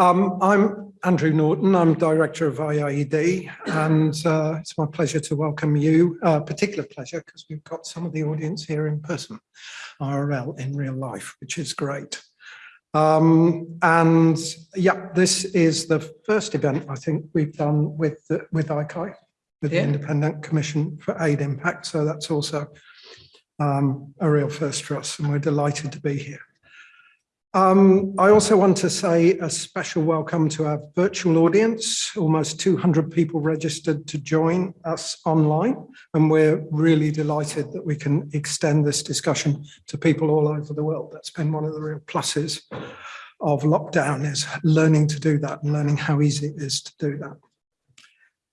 Um, I'm Andrew Norton, I'm Director of IIED, and uh, it's my pleasure to welcome you, uh, particular pleasure because we've got some of the audience here in person, IRL in real life, which is great. Um, and yeah, this is the first event I think we've done with the, with ICAI, with yeah. the Independent Commission for Aid Impact, so that's also um, a real first for us, and we're delighted to be here. Um, I also want to say a special welcome to our virtual audience, almost 200 people registered to join us online, and we're really delighted that we can extend this discussion to people all over the world. That's been one of the real pluses of lockdown is learning to do that and learning how easy it is to do that.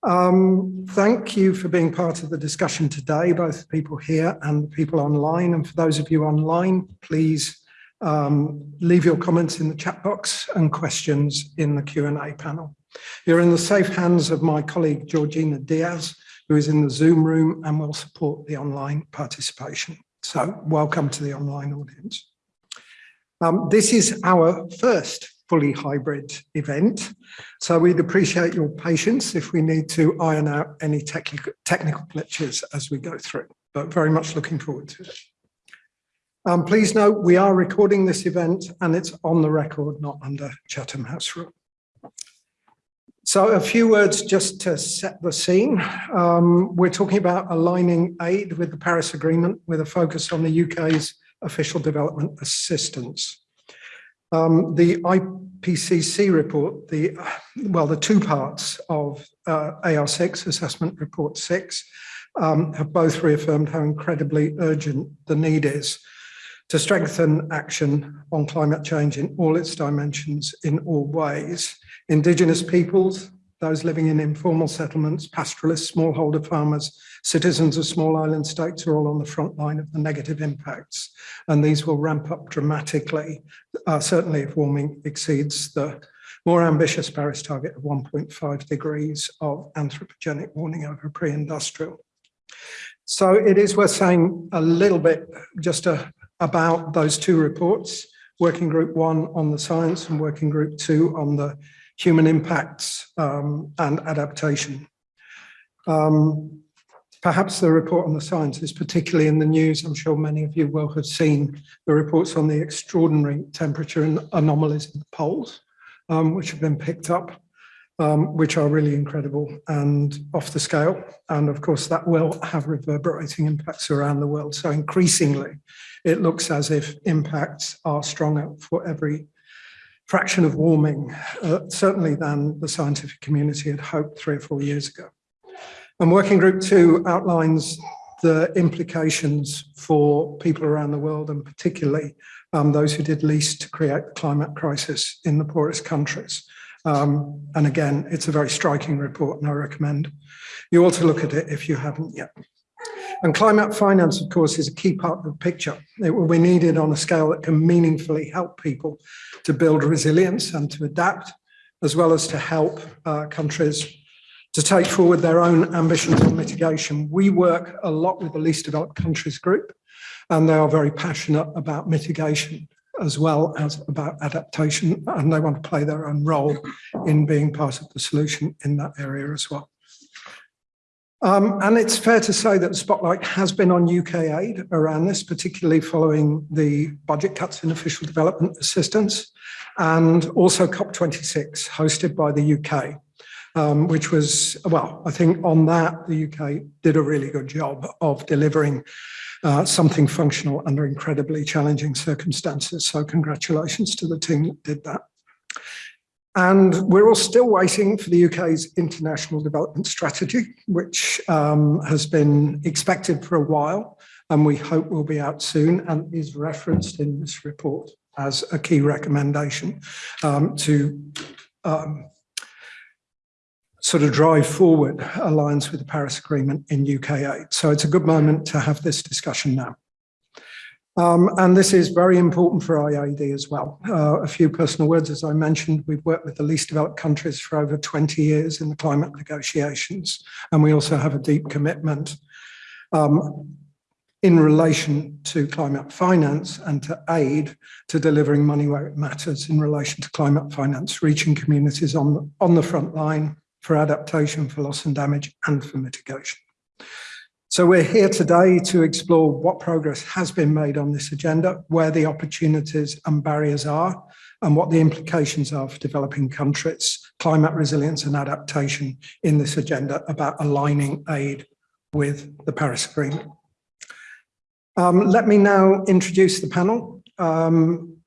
Um, thank you for being part of the discussion today, both people here and the people online. And for those of you online, please um, leave your comments in the chat box and questions in the Q&A panel. You're in the safe hands of my colleague Georgina Diaz, who is in the Zoom room and will support the online participation. So welcome to the online audience. Um, this is our first fully hybrid event, so we'd appreciate your patience if we need to iron out any technical, technical glitches as we go through, but very much looking forward to it. Um, please note we are recording this event and it's on the record, not under Chatham House rule. So a few words just to set the scene. Um, we're talking about aligning aid with the Paris Agreement with a focus on the UK's official development assistance. Um, the IPCC report, the well, the two parts of uh, AR6, Assessment Report 6, um, have both reaffirmed how incredibly urgent the need is to strengthen action on climate change in all its dimensions in all ways. Indigenous peoples, those living in informal settlements, pastoralists, smallholder farmers, citizens of small island states are all on the front line of the negative impacts. And these will ramp up dramatically, uh, certainly if warming exceeds the more ambitious Paris target of 1.5 degrees of anthropogenic warming over pre-industrial. So it is worth saying a little bit, just a, about those two reports, working group one on the science and working group two on the human impacts um, and adaptation. Um, perhaps the report on the science is particularly in the news. I'm sure many of you will have seen the reports on the extraordinary temperature and anomalies in the poles, um, which have been picked up um, which are really incredible and off the scale. And of course, that will have reverberating impacts around the world. So increasingly, it looks as if impacts are stronger for every fraction of warming, uh, certainly than the scientific community had hoped three or four years ago. And working group two outlines the implications for people around the world and particularly um, those who did least to create the climate crisis in the poorest countries. Um, and again, it's a very striking report and I recommend you all to look at it if you haven't yet. And climate finance, of course, is a key part of the picture. It will be needed on a scale that can meaningfully help people to build resilience and to adapt, as well as to help uh, countries to take forward their own ambitions on mitigation. We work a lot with the least developed countries group, and they are very passionate about mitigation as well as about adaptation, and they want to play their own role in being part of the solution in that area as well. Um, and it's fair to say that the spotlight has been on UK aid around this, particularly following the budget cuts in official development assistance, and also COP26, hosted by the UK, um, which was, well, I think on that, the UK did a really good job of delivering uh, something functional under incredibly challenging circumstances. So congratulations to the team that did that. And we're all still waiting for the UK's international development strategy, which um, has been expected for a while, and we hope will be out soon and is referenced in this report as a key recommendation um, to um, sort of drive forward alliance with the Paris Agreement in UK aid. So it's a good moment to have this discussion now. Um, and this is very important for IIED as well. Uh, a few personal words, as I mentioned, we've worked with the least developed countries for over 20 years in the climate negotiations, and we also have a deep commitment um, in relation to climate finance and to aid to delivering money where it matters in relation to climate finance, reaching communities on on the front line for adaptation, for loss and damage, and for mitigation. So we're here today to explore what progress has been made on this agenda, where the opportunities and barriers are, and what the implications are for developing countries, climate resilience and adaptation in this agenda about aligning aid with the Paris Agreement. Um, let me now introduce the panel. Um,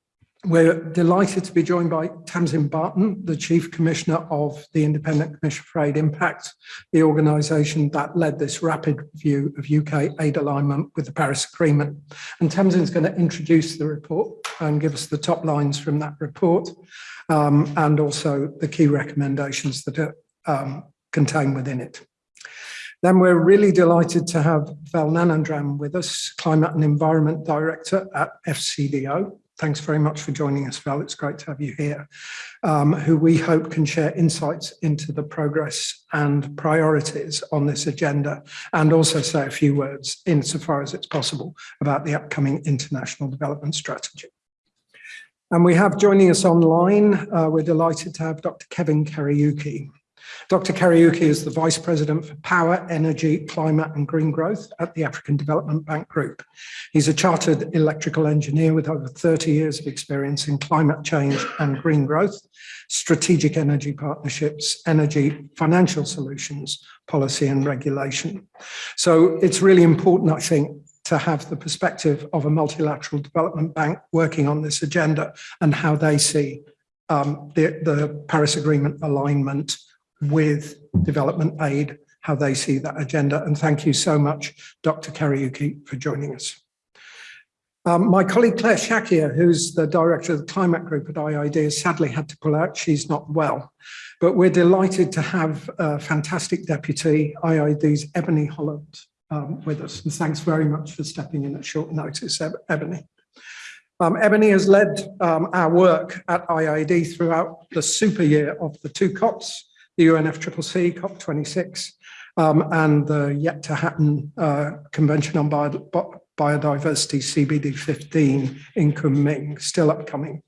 we're delighted to be joined by Tamsin Barton, the Chief Commissioner of the Independent Commission for Aid Impact, the organisation that led this rapid review of UK aid alignment with the Paris Agreement. And Tamsin's going to introduce the report and give us the top lines from that report um, and also the key recommendations that are um, contained within it. Then we're really delighted to have Vel Gnanendran with us, Climate and Environment Director at FCDO. Thanks very much for joining us, Vel. It's great to have you here, um, who we hope can share insights into the progress and priorities on this agenda, and also say a few words, insofar as it's possible, about the upcoming international development strategy. And we have joining us online, uh, we're delighted to have Dr. Kevin Kariuki, Dr. Kariuki is the Vice President for Power, Energy, Climate and Green Growth at the African Development Bank Group. He's a chartered electrical engineer with over 30 years of experience in climate change and green growth, strategic energy partnerships, energy, financial solutions, policy and regulation. So it's really important, I think, to have the perspective of a multilateral development bank working on this agenda and how they see um, the, the Paris Agreement alignment with development aid, how they see that agenda. And thank you so much, Dr. Kariuki, for joining us. Um, my colleague Clare Shakya, who's the director of the climate group at has sadly had to pull out. She's not well, but we're delighted to have a fantastic deputy, IIED's Ebony Holland, um, with us. And thanks very much for stepping in at short notice, Ebony. Um, Ebony has led um, our work at IIED throughout the super year of the two COPs, the UNFCCC COP26 um, and the yet to happen uh, Convention on Bio Biodiversity CBD 15 in Kunming, still upcoming.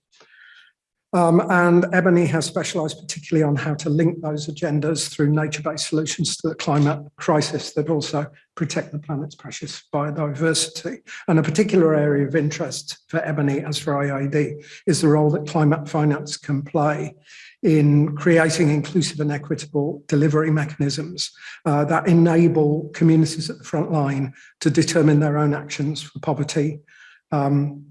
Um, and Ebony has specialised particularly on how to link those agendas through nature-based solutions to the climate crisis that also protect the planet's precious biodiversity. And a particular area of interest for Ebony, as for IIED, is the role that climate finance can play in creating inclusive and equitable delivery mechanisms uh, that enable communities at the front line to determine their own actions for poverty, um,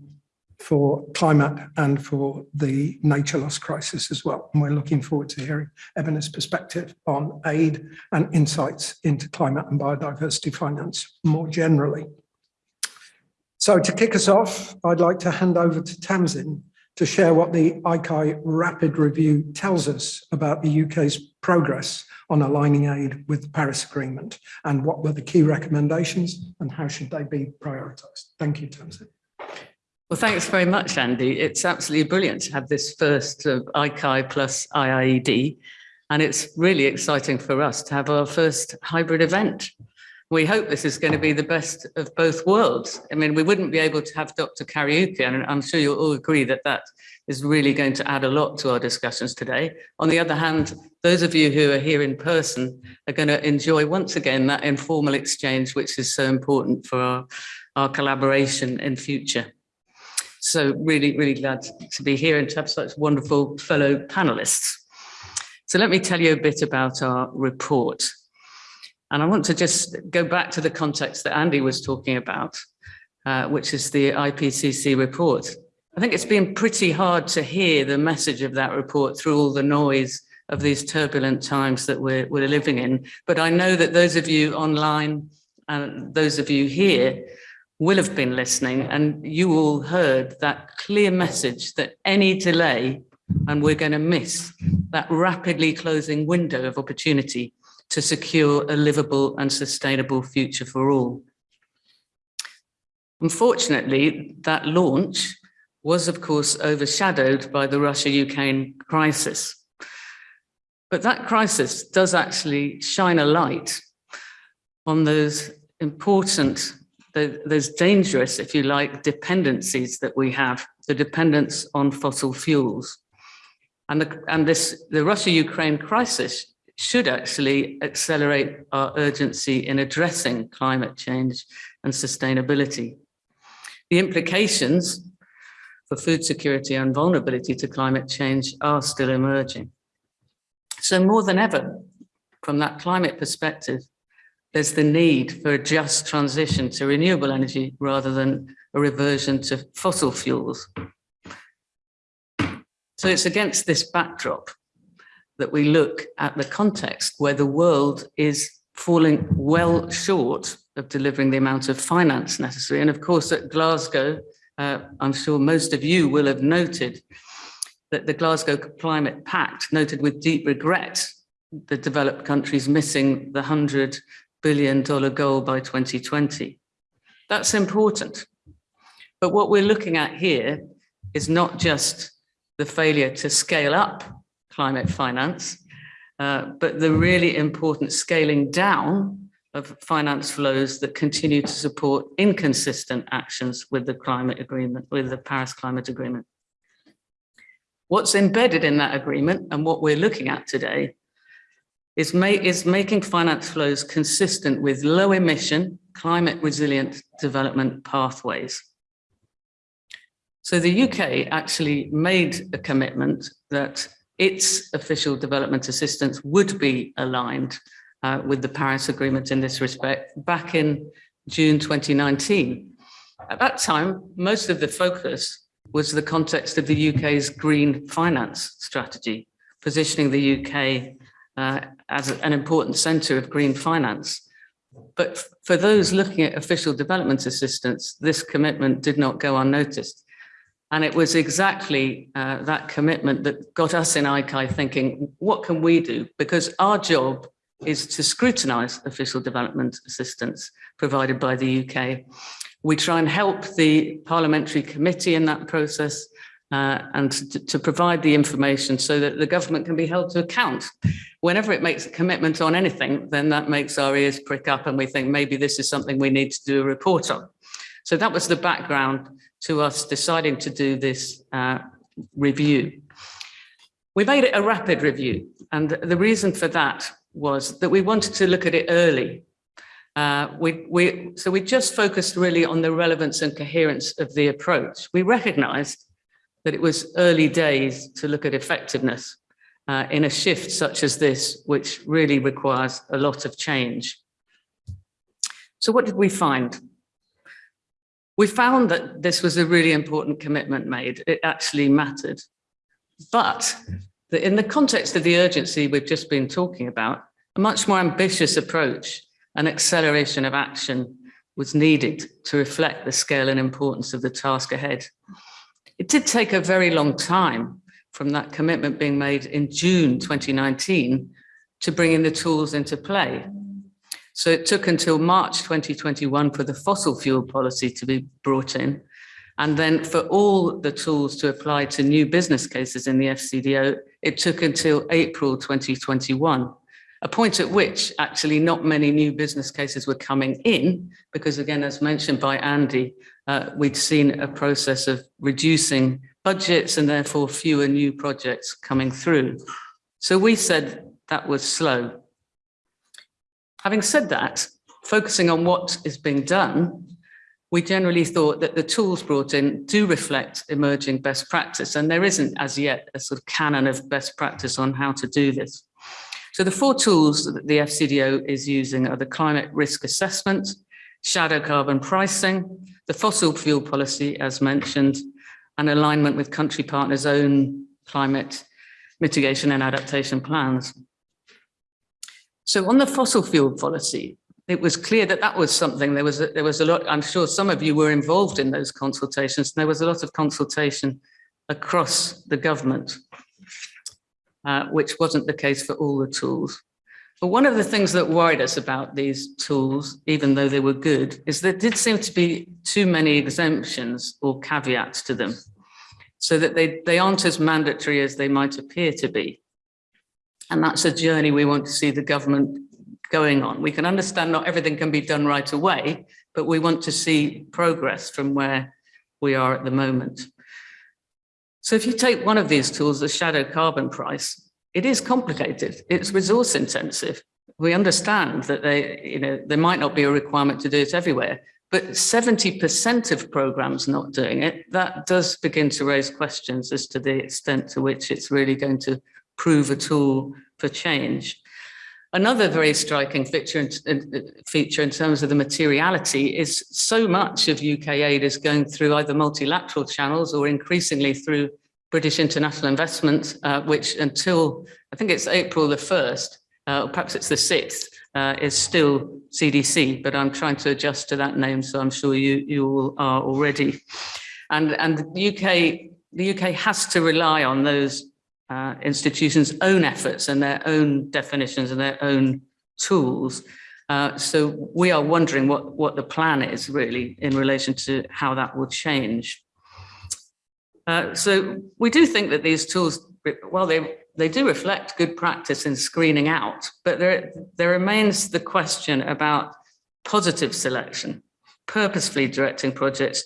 for climate and for the nature loss crisis as well. And we're looking forward to hearing Ebony's perspective on aid and insights into climate and biodiversity finance more generally. So to kick us off, I'd like to hand over to Tamsin to share what the ICAI rapid review tells us about the UK's progress on aligning aid with the Paris Agreement and what were the key recommendations and how should they be prioritised. Thank you, Tamsin. Well, thanks very much, Andy. It's absolutely brilliant to have this first of ICAI plus IIED, and it's really exciting for us to have our first hybrid event. We hope this is going to be the best of both worlds. I mean, we wouldn't be able to have Dr. Kariuki, and I'm sure you'll all agree that that is really going to add a lot to our discussions today. On the other hand, those of you who are here in person are going to enjoy once again that informal exchange, which is so important for our, our collaboration in future. So really, really glad to be here and to have such wonderful fellow panelists. So let me tell you a bit about our report. And I want to just go back to the context that Andy was talking about, uh, which is the IPCC report. I think it's been pretty hard to hear the message of that report through all the noise of these turbulent times that we're, we're living in. But I know that those of you online and those of you here will have been listening and you all heard that clear message that any delay and we're going to miss that rapidly closing window of opportunity to secure a livable and sustainable future for all. Unfortunately, that launch was of course overshadowed by the Russia-Ukraine crisis. But that crisis does actually shine a light on those important those dangerous, if you like, dependencies that we have, the dependence on fossil fuels. And, the, and this, the Russia-Ukraine crisis should actually accelerate our urgency in addressing climate change and sustainability. The implications for food security and vulnerability to climate change are still emerging. So more than ever, from that climate perspective, there's the need for a just transition to renewable energy rather than a reversion to fossil fuels. So it's against this backdrop that we look at the context where the world is falling well short of delivering the amount of finance necessary. And of course, at Glasgow, uh, I'm sure most of you will have noted that the Glasgow Climate Pact noted with deep regret the developed countries missing the $100 billion goal by 2020. That's important. But what we're looking at here is not just the failure to scale up climate finance, uh, but the really important scaling down of finance flows that continue to support inconsistent actions with the climate agreement, with the Paris Climate Agreement. What's embedded in that agreement and what we're looking at today is, is making finance flows consistent with low emission, climate resilient development pathways. So the UK actually made a commitment that its official development assistance would be aligned uh, with the Paris Agreement in this respect back in June 2019. At that time, most of the focus was the context of the UK's green finance strategy, positioning the UK uh, as an important centre of green finance. But for those looking at official development assistance, this commitment did not go unnoticed. And it was exactly uh, that commitment that got us in ICAI thinking, what can we do? Because our job is to scrutinise official development assistance provided by the UK. We try and help the parliamentary committee in that process uh, and to, to, provide the information so that the government can be held to account. Whenever it makes a commitment on anything, then that makes our ears prick up and we think maybe this is something we need to do a report on. So that was the background to us deciding to do this uh, review. We made it a rapid review and the reason for that was that we wanted to look at it early. Uh, we, we, so we just focused really on the relevance and coherence of the approach. We recognized that it was early days to look at effectiveness uh, in a shift such as this, which really requires a lot of change. So what did we find? We found that this was a really important commitment made. It actually mattered. But in the context of the urgency we've just been talking about, a much more ambitious approach and acceleration of action was needed to reflect the scale and importance of the task ahead. It did take a very long time from that commitment being made in June 2019 to bringing the tools into play. So it took until March 2021 for the fossil fuel policy to be brought in and then for all the tools to apply to new business cases in the FCDO, it took until April 2021, a point at which actually not many new business cases were coming in, because again, as mentioned by Andy, uh, we'd seen a process of reducing budgets and therefore fewer new projects coming through. So we said that was slow. Having said that, focusing on what is being done, we generally thought that the tools brought in do reflect emerging best practice, and there isn't as yet a sort of canon of best practice on how to do this. So the four tools that the FCDO is using are the climate risk assessment, shadow carbon pricing, the fossil fuel policy, as mentioned, and alignment with country partners' own climate mitigation and adaptation plans. So on the fossil fuel policy, it was clear that that was something there was a, there was a lot i'm sure some of you were involved in those consultations there was a lot of consultation across the government uh, which wasn't the case for all the tools. But one of the things that worried us about these tools even though they were good is there did seem to be too many exemptions or caveats to them so that they they aren't as mandatory as they might appear to be and that's a journey we want to see the government going on. We can understand not everything can be done right away, but we want to see progress from where we are at the moment. So if you take one of these tools, the shadow carbon price, it is complicated. It's resource intensive. We understand that they, you know, there might not be a requirement to do it everywhere, but 70% of programs not doing it, that does begin to raise questions as to the extent to which it's really going to prove a tool for change. Another very striking feature in, feature in terms of the materiality is so much of UK aid is going through either multilateral channels or increasingly through British international investment, uh, which until I think it's April the 1st, uh, or perhaps it's the 6th, uh, is still CDC, but I'm trying to adjust to that name, so I'm sure you, you all are already. And, and the UK, the UK has to rely on those uh, institutions' own efforts and their own definitions and their own tools. Uh, so we are wondering what, what the plan is really in relation to how that will change. Uh, so we do think that these tools, well, they, they do reflect good practice in screening out, but there, there remains the question about positive selection, purposefully directing projects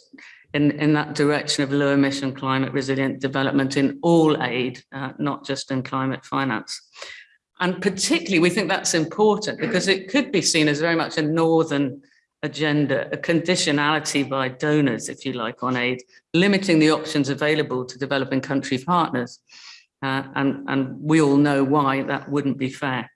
in, in that direction of low emission climate resilient development in all aid, uh, not just in climate finance. And particularly, we think that's important because it could be seen as very much a northern agenda, a conditionality by donors, if you like, on aid, limiting the options available to developing country partners. Uh, and, and we all know why that wouldn't be fair.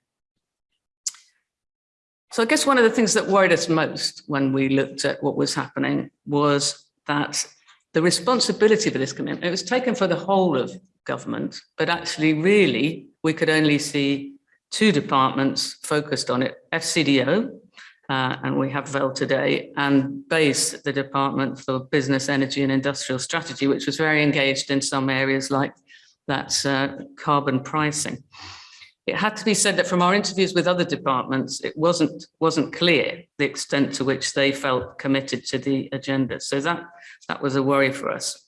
So I guess one of the things that worried us most when we looked at what was happening was that the responsibility for this commitment, it was taken for the whole of government, but actually really we could only see two departments focused on it, FCDO, uh, and we have Vel today, and BEIS, the Department for Business, Energy and Industrial Strategy, which was very engaged in some areas like that uh, carbon pricing. It had to be said that from our interviews with other departments, it wasn't, wasn't clear the extent to which they felt committed to the agenda. So that, that was a worry for us.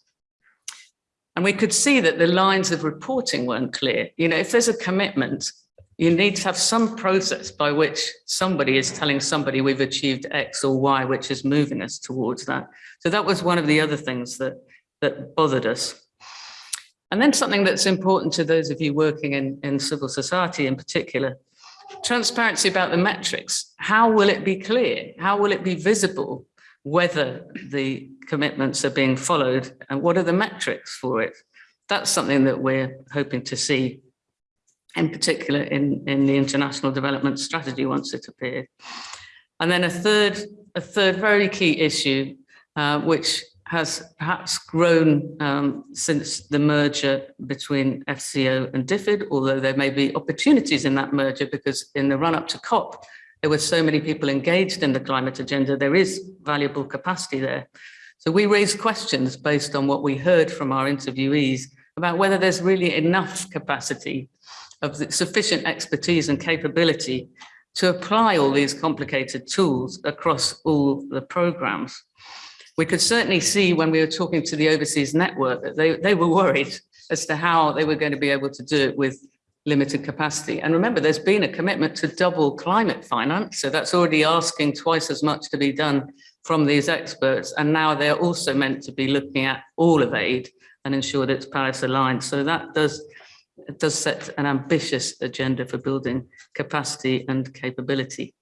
And we could see that the lines of reporting weren't clear. You know, if there's a commitment, you need to have some process by which somebody is telling somebody we've achieved X or Y, which is moving us towards that. So that was one of the other things that, that bothered us. And then something that's important to those of you working in, in civil society in particular, transparency about the metrics. How will it be clear? How will it be visible whether the commitments are being followed and what are the metrics for it? That's something that we're hoping to see in particular in, in the international development strategy once it appeared. And then a third, a third very key issue, uh, which has perhaps grown um, since the merger between FCO and DFID, although there may be opportunities in that merger because in the run up to COP, there were so many people engaged in the climate agenda, there is valuable capacity there. So we raised questions based on what we heard from our interviewees about whether there's really enough capacity of sufficient expertise and capability to apply all these complicated tools across all the programs we could certainly see when we were talking to the overseas network that they, they were worried as to how they were going to be able to do it with limited capacity. And remember, there's been a commitment to double climate finance. So that's already asking twice as much to be done from these experts. And now they're also meant to be looking at all of aid and ensure that it's Paris aligned. So that does, does set an ambitious agenda for building capacity and capability.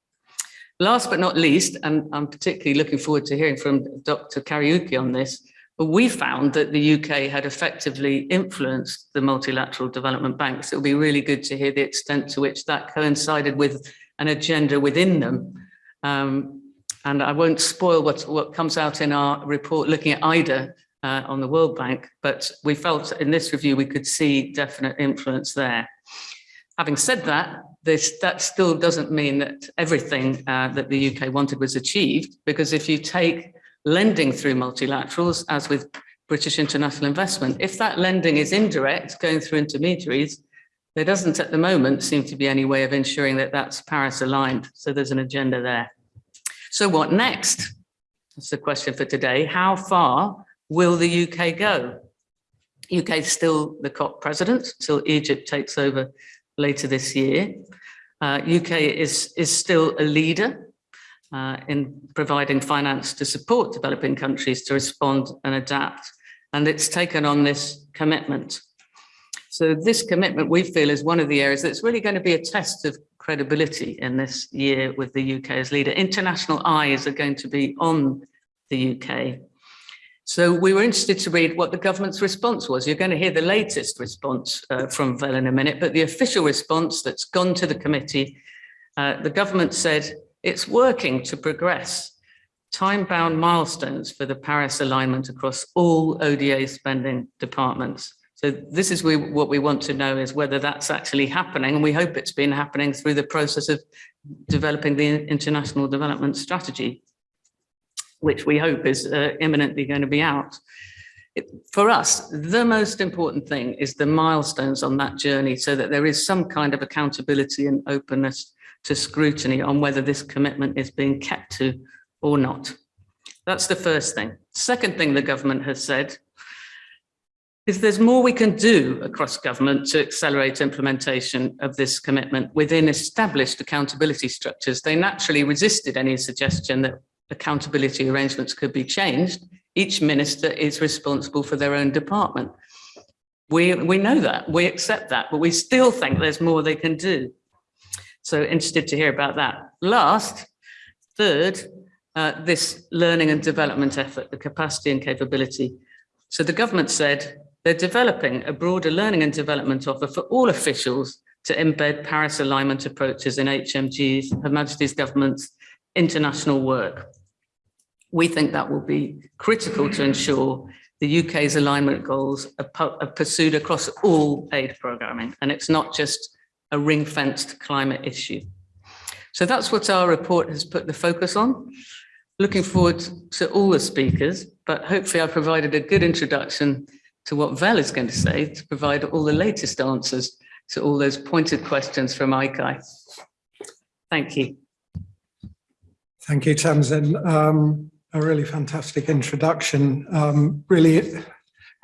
Last but not least, and I'm particularly looking forward to hearing from Dr. Kariuki on this, we found that the UK had effectively influenced the multilateral development banks. It would be really good to hear the extent to which that coincided with an agenda within them. Um, and I won't spoil what, what comes out in our report looking at IDA uh, on the World Bank, but we felt in this review we could see definite influence there. Having said that, this, that still doesn't mean that everything uh, that the UK wanted was achieved, because if you take lending through multilaterals, as with British international investment, if that lending is indirect, going through intermediaries, there doesn't at the moment seem to be any way of ensuring that that's Paris aligned. So there's an agenda there. So what next? That's the question for today. How far will the UK go? UK is still the COP president till Egypt takes over later this year. Uh, UK is, is still a leader. uh, in providing finance to support developing countries to respond and adapt. And it's taken on this commitment. So this commitment we feel is one of the areas that's really going to be a test of credibility in this year with the UK as leader. International eyes are going to be on the UK. So we were interested to read what the government's response was. You're going to hear the latest response uh, from Vel in a minute, but the official response that's gone to the committee, uh, the government said it's working to progress time-bound milestones for the Paris alignment across all ODA spending departments. So this is we, what we want to know is whether that's actually happening. And we hope it's been happening through the process of developing the international development strategy, which we hope is uh, imminently going to be out. It, for us, the most important thing is the milestones on that journey so that there is some kind of accountability and openness to scrutiny on whether this commitment is being kept to or not. That's the first thing. Second thing the government has said is there's more we can do across government to accelerate implementation of this commitment within established accountability structures. They naturally resisted any suggestion that accountability arrangements could be changed. Each minister is responsible for their own department. We, we know that, we accept that, but we still think there's more they can do. So interested to hear about that. Last, third, uh, this learning and development effort, the capacity and capability. So the government said they're developing a broader learning and development offer for all officials to embed Paris alignment approaches in HMG's, Her Majesty's government's international work. We think that will be critical to ensure the UK's alignment goals are, pursued across all aid programming, and it's not just a ring-fenced climate issue. So that's what our report has put the focus on. Looking forward to all the speakers, but hopefully I've provided a good introduction to what Vel is going to say to provide all the latest answers to all those pointed questions from ICAI. Thank you. Thank you, Tamsin. Um, a really fantastic introduction. Um, really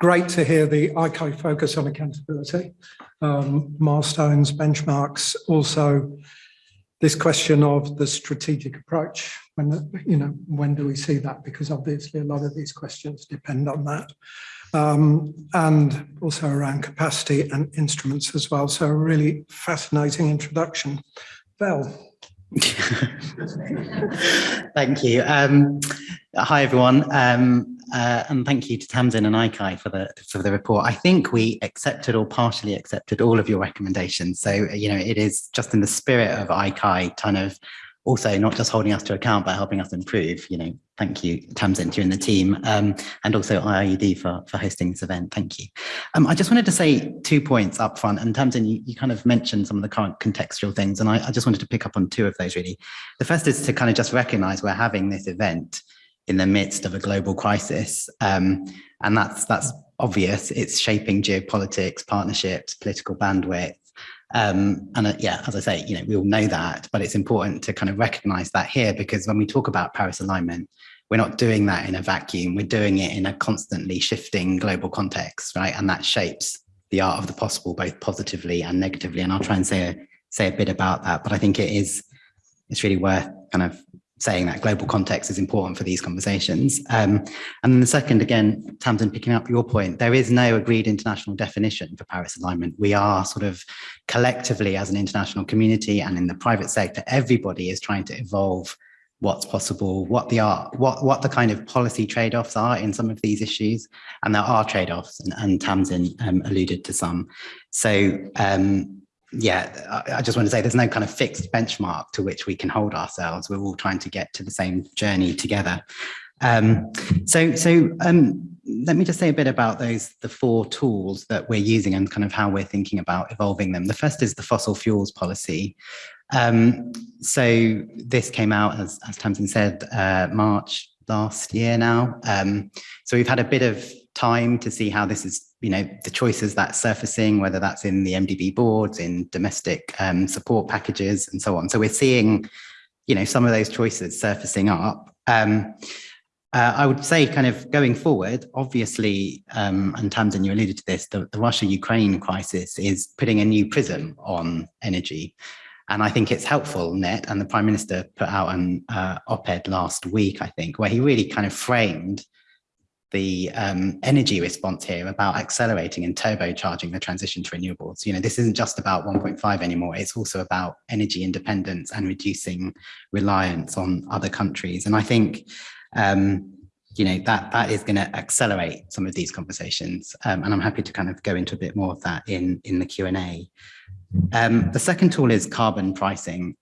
great to hear the ICAI focus on accountability, um, milestones, benchmarks, also this question of the strategic approach. When, you know, when do we see that? Because obviously a lot of these questions depend on that um, and also around capacity and instruments as well. So a really fascinating introduction. Vel. thank you. Um, hi, everyone. Um, uh, and thank you to Tamsin and ICAI for the for the report. I think we accepted or partially accepted all of your recommendations. So, you know, it is just in the spirit of ICAI kind of also not just holding us to account, but helping us improve. You know, thank you, Tamsin, you and the team, um, and also IIED for, for hosting this event. Thank you. Um, I just wanted to say two points up front, and Tamsin, you, you kind of mentioned some of the current contextual things, and I, I just wanted to pick up on two of those really. The first is to kind of just recognize we're having this event in the midst of a global crisis, um, and that's that's obvious. It's shaping geopolitics, partnerships, political bandwidth, um, and uh, yeah, as I say, you know, we all know that, but it's important to kind of recognize that here because when we talk about Paris alignment, we're not doing that in a vacuum. We're doing it in a constantly shifting global context, right? And that shapes the art of the possible, both positively and negatively. And I'll try and say a, say a bit about that, but I think it is, it's really worth kind of saying that global context is important for these conversations. Um, and then the second, again, Tamsin, picking up your point, there is no agreed international definition for Paris alignment. We are sort of collectively as an international community and in the private sector, everybody is trying to evolve what's possible, what the are, what what the kind of policy trade-offs are in some of these issues, and there are trade-offs, and, and Tamsin um, alluded to some. So um, yeah, I just want to say there's no kind of fixed benchmark to which we can hold ourselves. We're all trying to get to the same journey together. Um, so, so um, let me just say a bit about those, the four tools that we're using and kind of how we're thinking about evolving them. The first is the fossil fuels policy. Um, so this came out, as, as Tamsin said, uh, March last year now. Um, so we've had a bit of time to see how this is you know, the choices that's surfacing, whether that's in the MDB boards, in domestic um, support packages and so on. So we're seeing, you know, some of those choices surfacing up. Um, uh, I would say kind of going forward, obviously, um, and Tamsin, you alluded to this, the, the Russia-Ukraine crisis is putting a new prism on energy. And I think it's helpful, Net, and the Prime Minister put out an uh, op-ed last week, I think, where he really kind of framed the um, energy response here about accelerating and turbocharging the transition to renewables. You know, this isn't just about 1.5 anymore. It's also about energy independence and reducing reliance on other countries. And I think, um, you know, that that is going to accelerate some of these conversations. Um, and I'm happy to kind of go into a bit more of that in, in the Q&A. Um, the second tool is carbon pricing.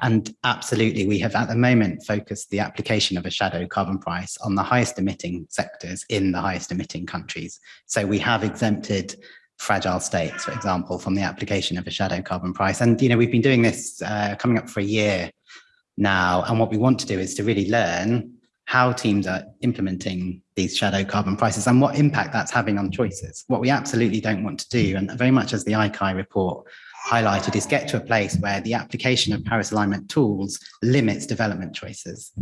And absolutely, we have at the moment focused the application of a shadow carbon price on the highest emitting sectors in the highest emitting countries. So we have exempted fragile states, for example, from the application of a shadow carbon price. And, you know, we've been doing this uh, coming up for a year now. And what we want to do is to really learn how teams are implementing these shadow carbon prices and what impact that's having on choices. What we absolutely don't want to do, and very much as the ICAI report highlighted, is get to a place where the application of Paris alignment tools limits development choices.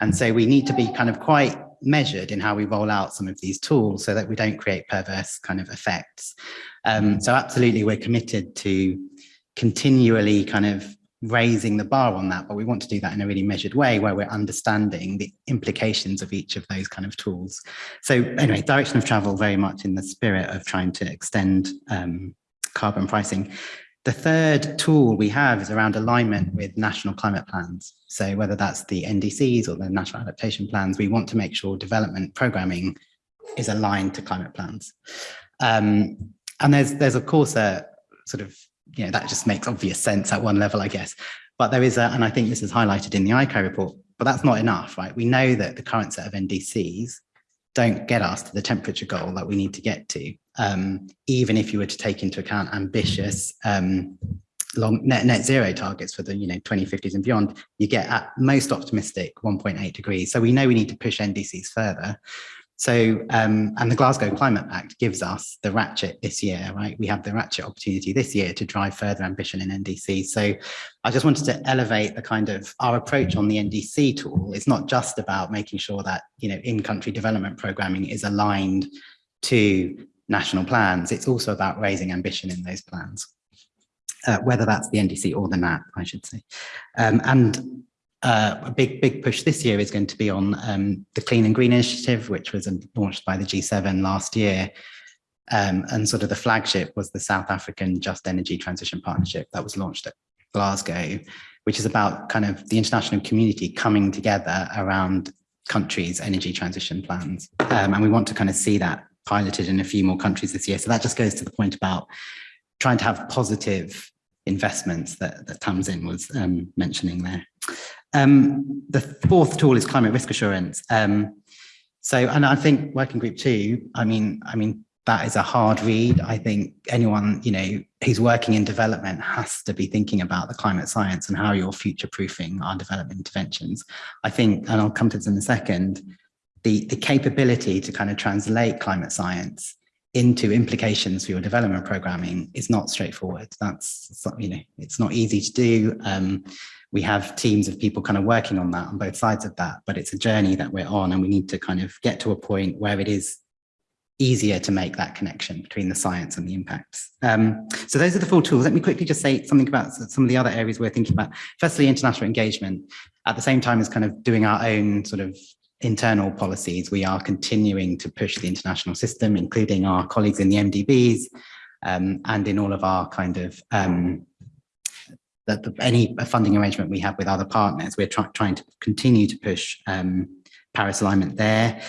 And so we need to be kind of quite measured in how we roll out some of these tools so that we don't create perverse kind of effects. Um, so absolutely, we're committed to continually kind of raising the bar on that, but we want to do that in a really measured way where we're understanding the implications of each of those kind of tools. So anyway, direction of travel very much in the spirit of trying to extend um, carbon pricing. The third tool we have is around alignment with national climate plans. So whether that's the NDCs or the national adaptation plans, we want to make sure development programming is aligned to climate plans. Um, and there's, there's of course a sort of you know, that just makes obvious sense at one level, I guess. But there is a, and I think this is highlighted in the ICAI report, but that's not enough, right? We know that the current set of NDCs don't get us to the temperature goal that we need to get to, um, even if you were to take into account ambitious um, long net, net zero targets for the you know 2050s and beyond, you get at most optimistic 1.8 degrees. So we know we need to push NDCs further. So, um, and the Glasgow Climate Pact gives us the ratchet this year, right? We have the ratchet opportunity this year to drive further ambition in NDC. So I just wanted to elevate the kind of our approach on the NDC tool. It's not just about making sure that, you know, in-country development programming is aligned to national plans. It's also about raising ambition in those plans. Uh, whether that's the NDC or the NAP, I should say. Um, and uh, a big, big push this year is going to be on um, the Clean and Green Initiative, which was um, launched by the G7 last year. Um, and sort of the flagship was the South African Just Energy Transition Partnership that was launched at Glasgow, which is about kind of the international community coming together around countries' energy transition plans. Um, and we want to kind of see that piloted in a few more countries this year. So that just goes to the point about trying to have positive investments that, that Tamsin was um, mentioning there. Um, the fourth tool is climate risk assurance. Um, so, and I think working group two, I mean, I mean, that is a hard read. I think anyone, you know, who's working in development has to be thinking about the climate science and how you're future proofing our development interventions. I think, and I'll come to this in a second, the, the capability to kind of translate climate science into implications for your development programming is not straightforward. That's, you know, it's not easy to do. Um, we have teams of people kind of working on that on both sides of that, but it's a journey that we're on and we need to kind of get to a point where it is easier to make that connection between the science and the impacts. Um, so those are the four tools. Let me quickly just say something about some of the other areas we're thinking about. Firstly, international engagement. At the same time as kind of doing our own sort of internal policies, we are continuing to push the international system, including our colleagues in the MDBs um, and in all of our kind of um, that the, any funding arrangement we have with other partners, we're try, trying to continue to push um, Paris alignment there.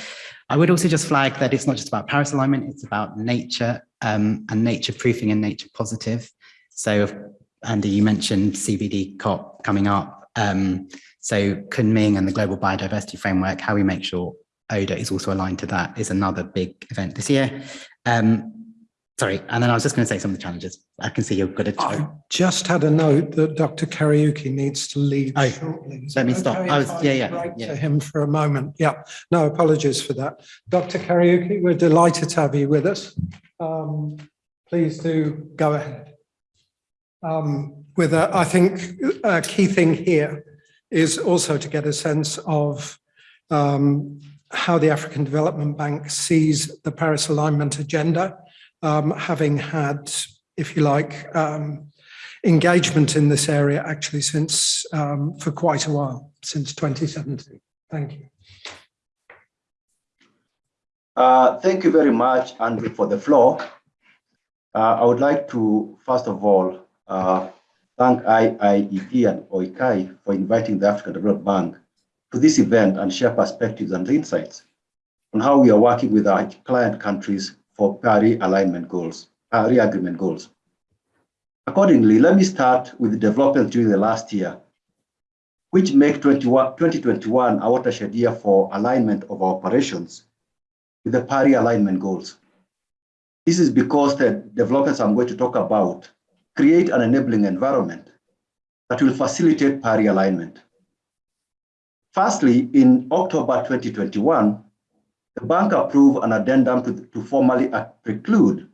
I would also just flag that it's not just about Paris alignment, it's about nature um, and nature proofing and nature positive. So Andy, you mentioned CBD COP coming up. Um, so Kunming and the Global Biodiversity Framework, how we make sure ODA is also aligned to that is another big event this year. Um, Sorry, and then I was just going to say some of the challenges. I can see you're good at. I just had a note that Dr. Kariuki needs to leave Oh, shortly. Let me it stop. I was- yeah, yeah, yeah. To him for a moment. Yeah, no apologies for that. Dr. Kariuki, we're delighted to have you with us. Um, please do go ahead. Um, with a, I think a key thing here is also to get a sense of um, how the African Development Bank sees the Paris alignment agenda um, having had, if you like, um, engagement in this area actually since um, for quite a while, since 2017. Thank you. Uh, thank you very much, Andrew, for the floor. Uh, I would like to, first of all, uh, thank IIED and OICAI for inviting the African Development Bank to this event and share perspectives and insights on how we are working with our client countries for Paris alignment goals, Paris agreement goals. Accordingly, let me start with developments during the last year, which make 2021 a watershed year for alignment of our operations with the Paris alignment goals. This is because the developments I'm going to talk about create an enabling environment that will facilitate Paris alignment. Firstly, in October 2021, the bank approved an addendum to, to formally preclude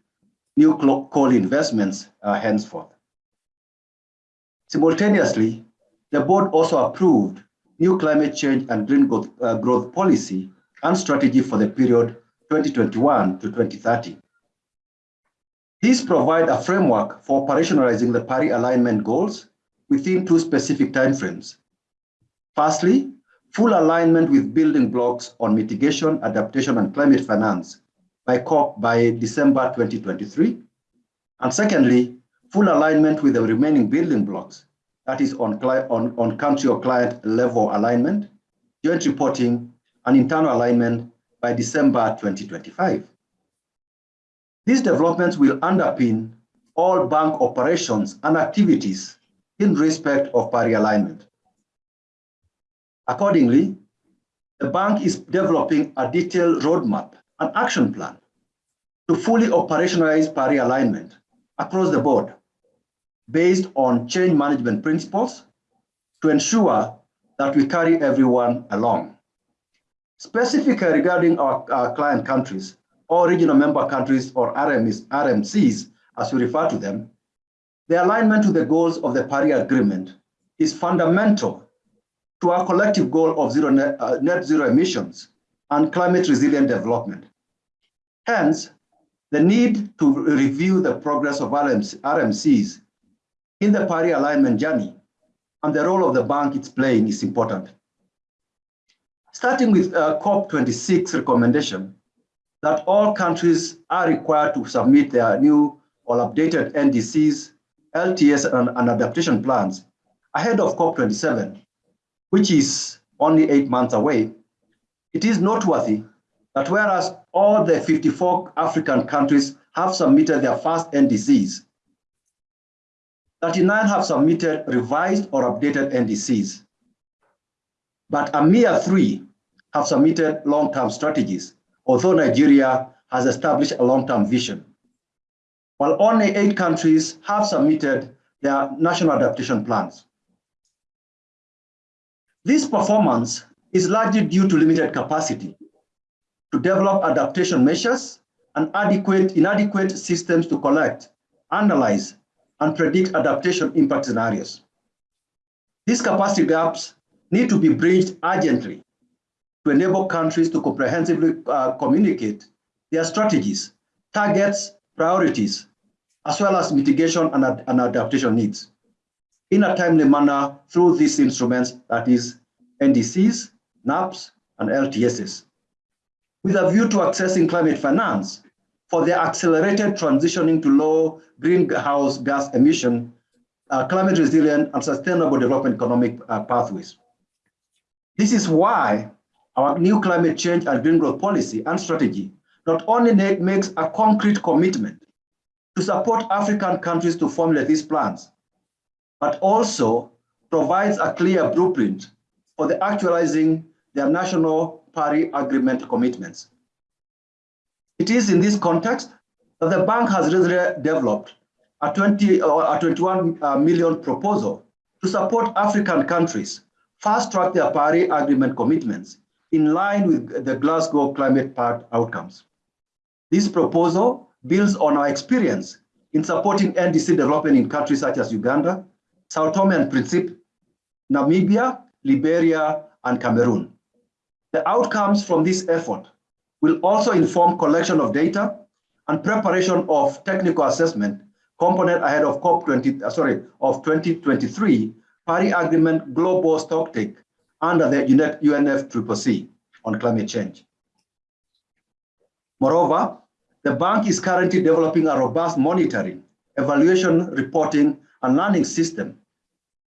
new coal investments uh, henceforth. Simultaneously, the board also approved new climate change and green growth, uh, growth policy and strategy for the period 2021 to 2030. These provide a framework for operationalizing the Paris alignment goals within two specific timeframes. Firstly, full alignment with building blocks on mitigation, adaptation, and climate finance by COP by December 2023. And secondly, full alignment with the remaining building blocks, that is on, on, on country or client level alignment, joint reporting, and internal alignment by December 2025. These developments will underpin all bank operations and activities in respect of Paris alignment. Accordingly, the bank is developing a detailed roadmap and action plan to fully operationalize Paris alignment across the board based on change management principles to ensure that we carry everyone along. Specifically regarding our, our client countries, or regional member countries or RMs, RMCs, as we refer to them, the alignment to the goals of the Paris Agreement is fundamental to our collective goal of zero net, uh, net zero emissions and climate resilient development. Hence, the need to review the progress of RMC, RMCs in the Paris alignment journey and the role of the bank it's playing is important. Starting with uh, COP26 recommendation, that all countries are required to submit their new or updated NDCs, LTS, and, and adaptation plans ahead of COP27, which is only eight months away, it is noteworthy that whereas all the 54 African countries have submitted their first NDCs, 39 have submitted revised or updated NDCs, but a mere three have submitted long-term strategies although Nigeria has established a long-term vision. While only eight countries have submitted their national adaptation plans. This performance is largely due to limited capacity to develop adaptation measures and adequate, inadequate systems to collect, analyze, and predict adaptation impact scenarios. These capacity gaps need to be bridged urgently to enable countries to comprehensively uh, communicate their strategies, targets, priorities, as well as mitigation and, ad and adaptation needs in a timely manner through these instruments, that is NDCs, NAPs, and LTSs, with a view to accessing climate finance for the accelerated transitioning to low greenhouse gas emission, uh, climate resilient and sustainable development economic uh, pathways. This is why our new climate change and green growth policy and strategy not only makes a concrete commitment to support African countries to formulate these plans, but also provides a clear blueprint for the actualizing their national Paris Agreement commitments. It is in this context that the bank has recently developed a 20 or a 21 uh, proposal to support African countries fast track their Paris Agreement commitments in line with the Glasgow Climate Pact outcomes. This proposal builds on our experience in supporting NDC development in countries such as Uganda, Sao Tome and Principe, Namibia, Liberia, and Cameroon. The outcomes from this effort will also inform collection of data and preparation of technical assessment component ahead of COP20, uh, sorry, of 2023 Paris Agreement Global Stocktake under the UNFCCC on climate change. Moreover, the bank is currently developing a robust monitoring, evaluation, reporting, and learning system,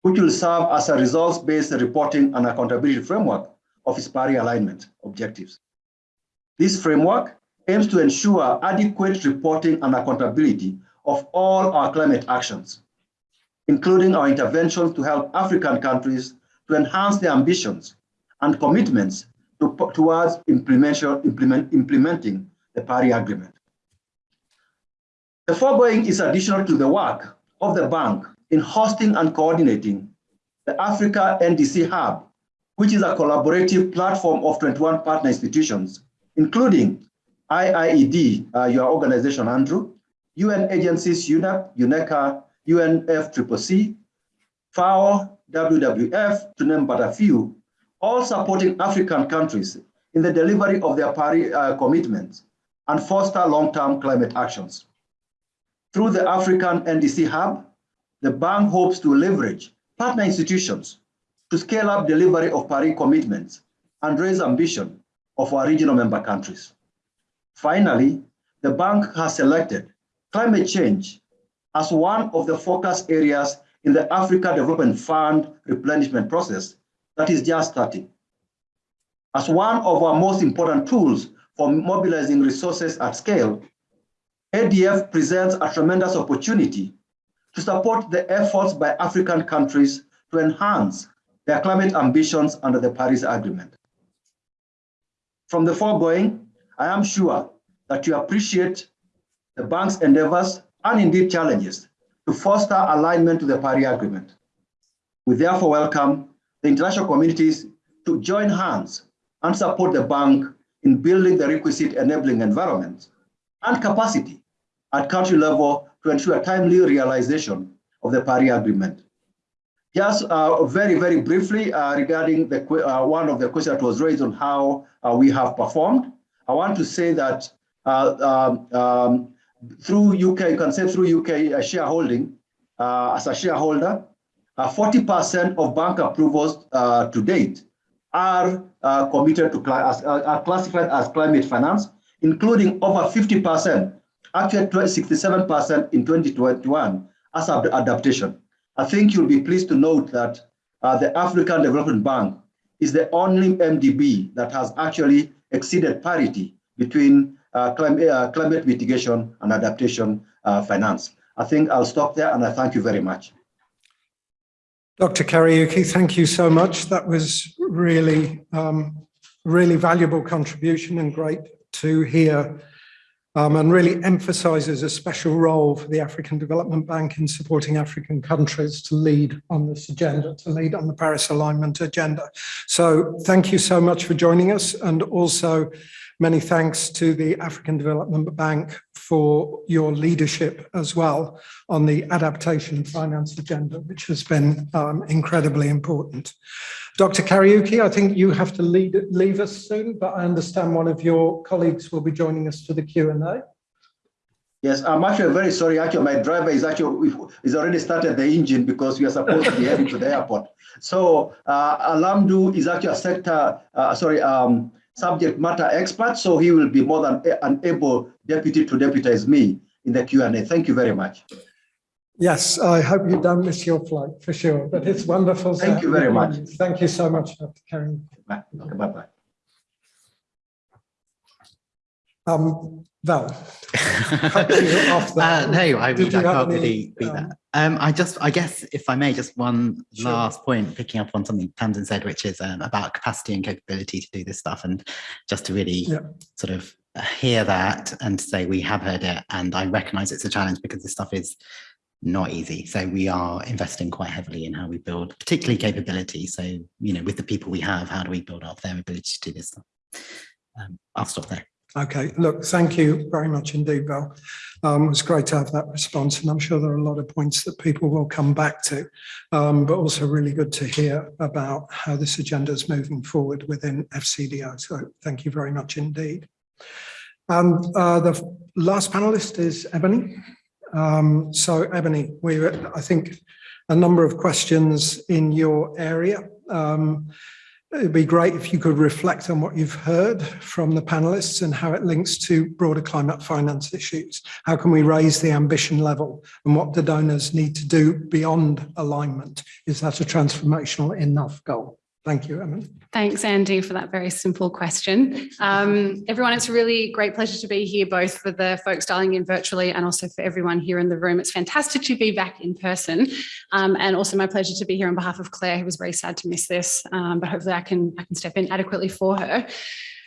which will serve as a results-based reporting and accountability framework of its Paris alignment objectives. This framework aims to ensure adequate reporting and accountability of all our climate actions, including our interventions to help African countries to enhance their ambitions and commitments to, towards implement, implementing the Paris Agreement. The foregoing is additional to the work of the bank in hosting and coordinating the Africa NDC Hub, which is a collaborative platform of 21 partner institutions, including IIED, uh, your organization, Andrew, UN agencies, UNEP, UNECA, UNFCCC, FAO, WWF, to name but a few, all supporting African countries in the delivery of their Paris uh, commitments and foster long-term climate actions. Through the African NDC Hub, the bank hopes to leverage partner institutions to scale up delivery of Paris commitments and raise ambition of our regional member countries. Finally, the bank has selected climate change as one of the focus areas in the Africa Development Fund replenishment process that is just starting. As one of our most important tools for mobilizing resources at scale, ADF presents a tremendous opportunity to support the efforts by African countries to enhance their climate ambitions under the Paris Agreement. From the foregoing, I am sure that you appreciate the bank's endeavors and indeed challenges to foster alignment to the Paris Agreement. We therefore welcome the international communities to join hands and support the bank in building the requisite enabling environment and capacity at country level to ensure timely realization of the Paris Agreement. Just uh, very, very briefly uh, regarding the uh, one of the questions that was raised on how uh, we have performed, I want to say that uh, um, um, through UK, you can say through UK uh, shareholding, as a shareholder, 40% of bank approvals to date are committed to, as, are classified as climate finance, including over 50%, actually 67% in 2021 as adaptation. I think you'll be pleased to note that uh, the African Development Bank is the only MDB that has actually exceeded parity between uh, climate, uh, climate mitigation and adaptation uh, finance. I think I'll stop there and I thank you very much. Dr. Kariuki, thank you so much. That was really, um, really valuable contribution and great to hear um, and really emphasizes a special role for the African Development Bank in supporting African countries to lead on this agenda, to lead on the Paris alignment agenda. So thank you so much for joining us and also many thanks to the African Development Bank for your leadership as well on the adaptation finance agenda, which has been um, incredibly important. Dr. Kariuki, I think you have to lead, leave us soon, but I understand one of your colleagues will be joining us for the Q&A. Yes, I'm actually very sorry. Actually, my driver is actually is already started the engine because we are supposed to be heading to the airport. So uh, Alamdu is actually a sector, uh, sorry, um, subject matter expert. So he will be more than an able deputy to deputize me in the Q&A. Thank you very much. Yes, I hope you don't miss your flight for sure, but it's wonderful. Thank you very much. Thank you so much, Dr. Karen. Bye. Bye-bye. Um, Vel. uh, no, I, I can't any, really beat um, that. Um, I just, I guess, if I may, just one Sure. last point, picking up on something Tamsin said, which is um, about capacity and capability to do this stuff, and just to really Yeah. sort of hear that and say we have heard it, and I recognise it's a challenge because this stuff is not easy. So we are investing quite heavily in how we build, particularly capability. So you know, with the people we have, how do we build up their ability to do this stuff? Um, I'll stop there. Okay, look, thank you very much indeed, Vel. Um, it was great to have that response, and I'm sure there are a lot of points that people will come back to, um, but also really good to hear about how this agenda is moving forward within FCDO. So thank you very much indeed. And uh, the last panelist is Ebony. Um, so Ebony, we, I think a number of questions in your area. Um, it'd be great if you could reflect on what you've heard from the panelists and how it links to broader climate finance issues. How can we raise the ambition level and what do donors need to do beyond alignment? Is that a transformational enough goal? Thank you, Emily. Thanks, Andy, for that very simple question. Um, everyone, it's a really great pleasure to be here, both for the folks dialing in virtually and also for everyone here in the room. It's fantastic to be back in person um, and also my pleasure to be here on behalf of Clare, who was very sad to miss this, um, but hopefully I can, I can step in adequately for her.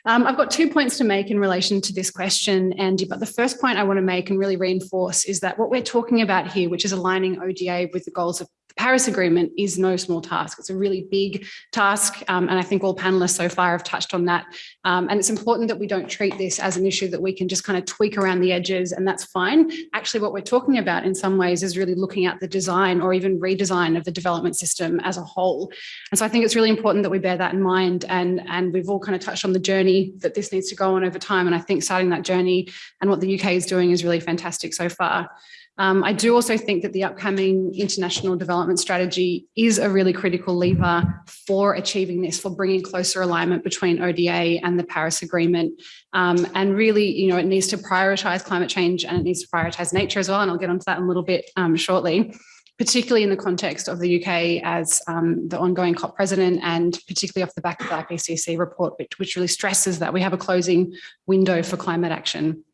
Um, I've got two points to make in relation to this question, Andy, but the first point I want to make and really reinforce is that what we're talking about here, which is aligning ODA with the goals of the Paris Agreement is no small task. It's a really big task. Um, and I think all panelists so far have touched on that. Um, and it's important that we don't treat this as an issue that we can just kind of tweak around the edges and that's fine. Actually, what we're talking about in some ways is really looking at the design or even redesign of the development system as a whole. And so I think it's really important that we bear that in mind. And, and we've all kind of touched on the journey that this needs to go on over time. And I think starting that journey and what the UK is doing is really fantastic so far. Um, I do also think that the upcoming international development strategy is a really critical lever for achieving this, for bringing closer alignment between ODA and the Paris Agreement. Um, and really, you know, it needs to prioritise climate change and it needs to prioritise nature as well. And I'll get onto that in a little bit um, shortly particularly in the context of the UK as um, the ongoing COP president and particularly off the back of the IPCC report, which, which really stresses that we have a closing window for climate action.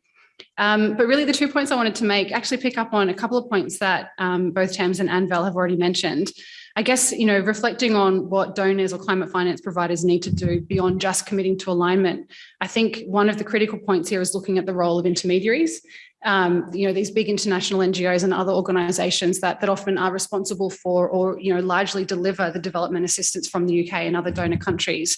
Um, but really the two points I wanted to make actually pick up on a couple of points that um, both Tamsin and Vel have already mentioned. I guess, you know, reflecting on what donors or climate finance providers need to do beyond just committing to alignment. I think one of the critical points here is looking at the role of intermediaries. Um, you know, these big international NGOs and other organisations that, that often are responsible for or, you know, largely deliver the development assistance from the UK and other donor countries.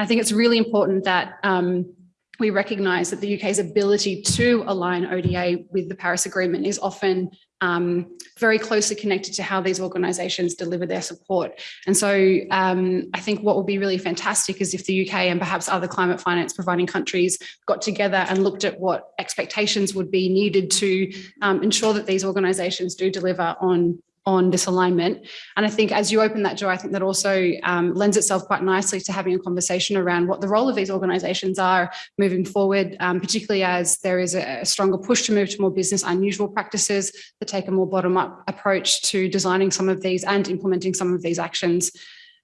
I think it's really important that um, we recognise that the UK's ability to align ODA with the Paris Agreement is often um, very closely connected to how these organisations deliver their support. And so um, I think what would be really fantastic is if the UK and perhaps other climate finance providing countries got together and looked at what expectations would be needed to um, ensure that these organisations do deliver on on this alignment. And I think as you open that door, I think that also um, lends itself quite nicely to having a conversation around what the role of these organisations are moving forward, um, particularly as there is a, a, stronger push to move to more business unusual practices that take a more bottom-up approach to designing some of these and implementing some of these actions.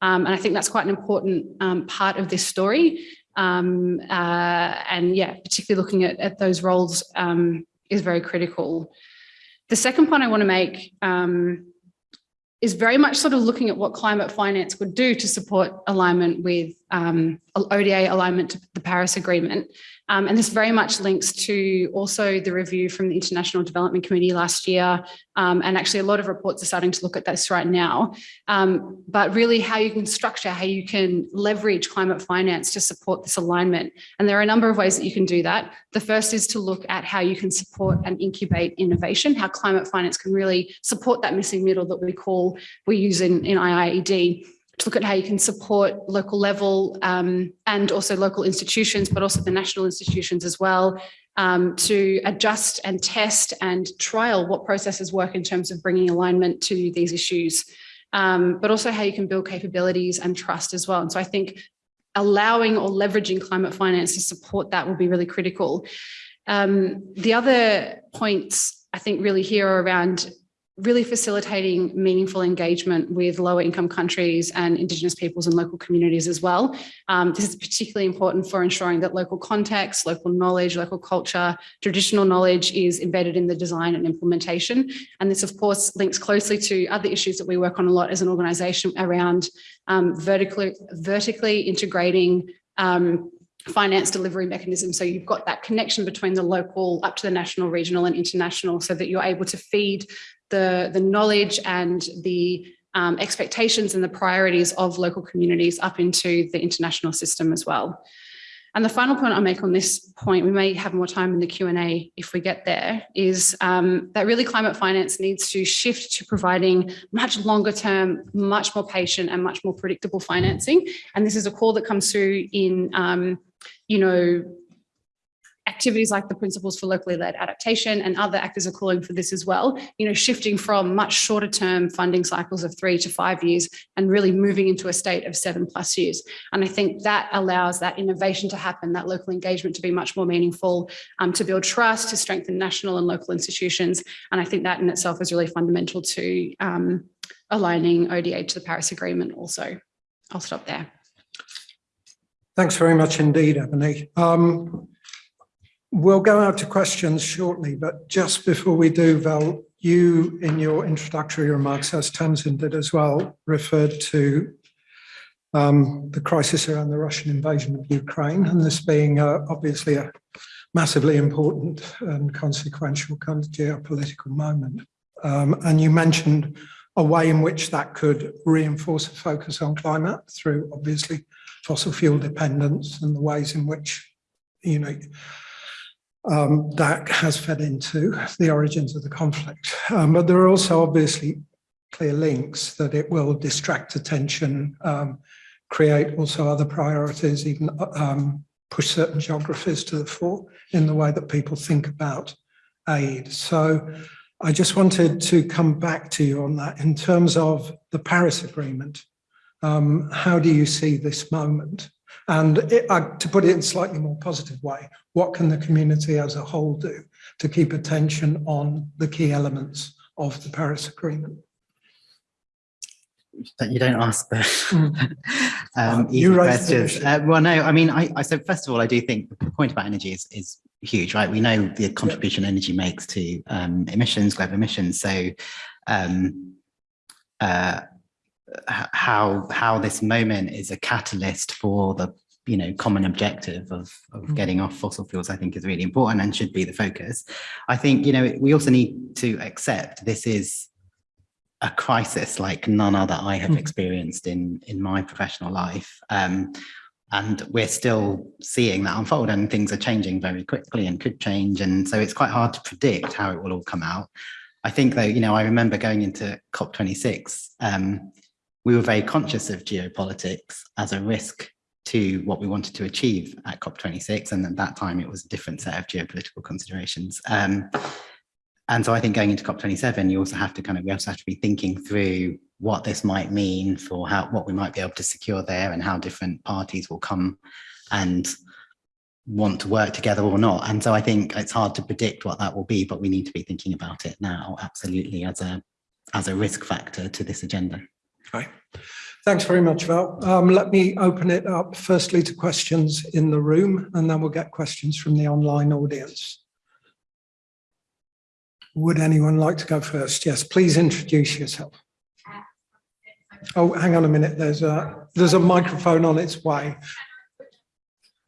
Um, and I think that's quite an important um, part of this story. Um, uh, and yeah, particularly looking at, at those roles um, is very critical. The second point I want to make um, is very much sort of looking at what climate finance would do to support alignment with um, ODA alignment to the Paris Agreement. Um, and this very much links to also the review from the International Development Committee last year. Um, and actually a lot of reports are starting to look at this right now. Um, but really how you can structure, how you can leverage climate finance to support this alignment. And there are a number of ways that you can do that. The first is to look at how you can support and incubate innovation, how climate finance can really support that missing middle that we call, we use in, in IIED to look at how you can support local level um, and also local institutions, but also the national institutions as well, um, to adjust and test and trial what processes work in terms of bringing alignment to these issues, um, but also how you can build capabilities and trust as well. And so I think allowing or leveraging climate finance to support that will be really critical. Um, the other points I think really here are around really facilitating meaningful engagement with lower income countries and Indigenous peoples and local communities as well. Um, this is particularly important for ensuring that local context, local knowledge, local culture, traditional knowledge is embedded in the design and implementation. And this of course links closely to other issues that we work on a lot as an organisation around um, vertically, vertically integrating um, finance delivery mechanism. So you've got that connection between the local up to the national, regional and international so that you're able to feed the, the knowledge and the um, expectations and the priorities of local communities up into the international system as well. And the final point I'll make on this point, we may have more time in the Q&A if we get there, is um, that really climate finance needs to shift to providing much longer term, much more patient and much more predictable financing. And this is a call that comes through in, um, you know, activities like the Principles for Locally Led Adaptation and other actors are calling for this as well, you know, shifting from much shorter term funding cycles of three to five years and really moving into a state of seven plus years. And I think that allows that innovation to happen, that local engagement to be much more meaningful, um, to build trust, to strengthen national and local institutions. And I think that in itself is really fundamental to um, aligning ODA to the Paris Agreement also. I'll stop there. Thanks very much indeed, Ebony. Um, we'll go out to questions shortly, but just before we do, Vel, you in your introductory remarks, as Tamsin did as well, referred to um, the crisis around the Russian invasion of Ukraine and this being uh, obviously a massively important and consequential kind of geopolitical moment. Um, and you mentioned a way in which that could reinforce a focus on climate through obviously fossil fuel dependence and the ways in which, you know, um, that has fed into the origins of the conflict. Um, but there are also obviously clear links that it will distract attention, um, create also other priorities, even um, push certain geographies to the fore in the way that people think about aid. So I just wanted to come back to you on that in terms of the Paris Agreement. Um, how do you see this moment? And it, uh, to put it in a slightly more positive way, what can the community as a whole do to keep attention on the key elements of the Paris Agreement? But you don't ask the um, Oh, you easy the questions. Uh, well, no, I mean, I, I so first of all, I do think the point about energy is, is huge, right? We know the contribution energy makes to um, emissions, global emissions. So um, uh, how how this moment is a catalyst for the you know common objective of, of Mm. getting off fossil fuels, I think is really important and should be the focus. I think you know we also need to accept this is a crisis like none other I have Mm. experienced in in my professional life. Um, and we're still seeing that unfold and things are changing very quickly and could change. And so it's quite hard to predict how it will all come out. I think though, you know, I remember going into COP26, um, we were very conscious of geopolitics as a risk to what we wanted to achieve at COP26. And at that time, it was a different set of geopolitical considerations. Um, and so I think going into COP27, you also have to kind of, we also have to be thinking through what this might mean for how, what we might be able to secure there and how different parties will come and want to work together or not. And so I think it's hard to predict what that will be, but we need to be thinking about it now, absolutely, as a, as a risk factor to this agenda. Okay. Thanks very much, Vel. Um, let me open it up firstly to questions in the room and then we'll get questions from the online audience. Would anyone like to go first? Yes, please introduce yourself. Oh, hang on a minute. There's a there's a microphone on its way.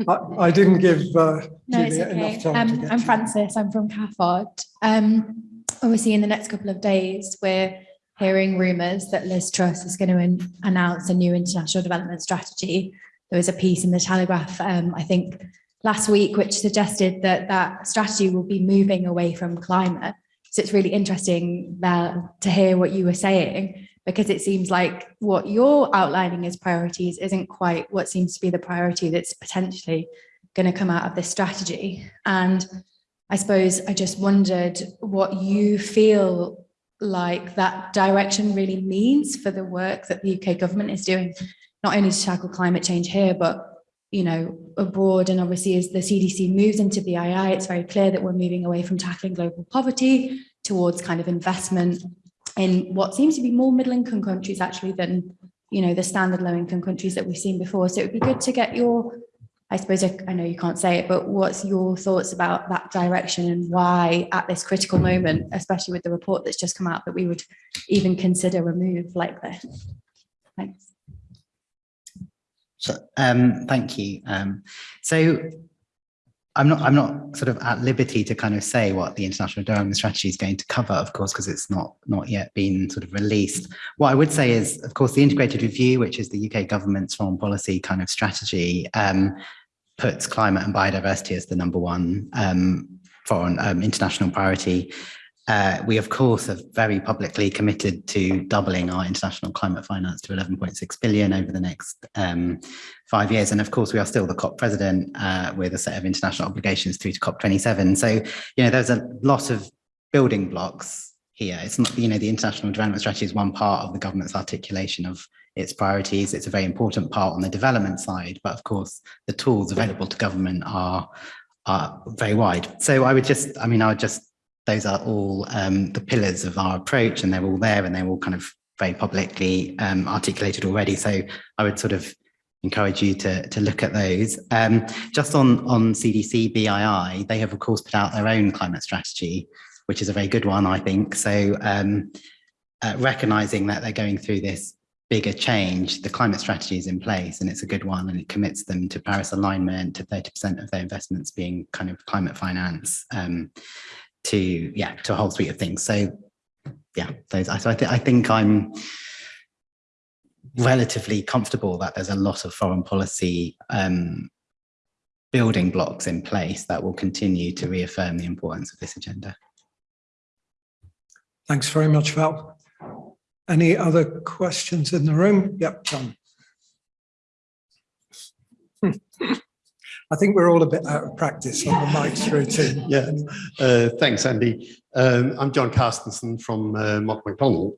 I, I didn't give uh, No, it's okay. enough time to Um, get I'm to you. Frances, I'm from CAFOD. Um, obviously in the next couple of days, we're hearing rumours that Liz Truss is going to announce a new international development strategy. There was a piece in the Telegraph, um, I think last week, which suggested that that strategy will be moving away from climate. So it's really interesting Vel, to hear what you were saying, because it seems like what you're outlining as priorities isn't quite what seems to be the priority that's potentially going to come out of this strategy. And I suppose I just wondered what you feel like that direction really means for the work that the UK government is doing, not only to tackle climate change here, but you know, abroad. And obviously, as the CDC moves into BII, it's very clear that we're moving away from tackling global poverty towards kind of investment in what seems to be more middle income countries actually than, you know, the standard low income countries that we've seen before. So it would be good to get your I suppose I, I know you can't say it, but what's your thoughts about that direction and why at this critical moment, especially with the report that's just come out, that we would even consider a move like this? Thanks. So, um, thank you. Um, so I'm not, I'm not sort of at liberty to kind of say what the international development strategy is going to cover, of course, because it's not, not yet been sort of released. What I would say is, of course, the integrated review, which is the UK government's foreign policy kind of strategy, um, puts climate and biodiversity as the number one um, foreign um, international priority. uh, we, of course, are very publicly committed to doubling our international climate finance to 11.6 billion over the next um, five years. And of course, we are still the COP president uh, with a set of international obligations through to COP27. So, you know, there's a lot of building blocks here. It's not, you know, the international development strategy is one part of the government's articulation of its priorities. It's a very important part on the development side, but of course, the tools available to government are are very wide. So I would just, I mean, I would just those are all um, the pillars of our approach and they're all there and they're all kind of very publicly um, articulated already. So I would sort of encourage you to, to look at those. Um, just on, on CDC BII, they have of course put out their own climate strategy, which is a very good one, I think. So um, uh, recognizing that they're going through this bigger change, the climate strategy is in place and it's a good one and it commits them to Paris alignment, to 30% of their investments being kind of climate finance. Um, to yeah to a whole suite of things so yeah those so I, th I think i'm relatively comfortable that there's a lot of foreign policy um building blocks in place that will continue to reaffirm the importance of this agenda Thanks very much, Vel. Any other questions in the room? Yep, John. I think we're all a bit out of practice on the mics routine. Yeah, uh, thanks, Andy. Um, I'm John Carstensen from uh, Mott MacDonald.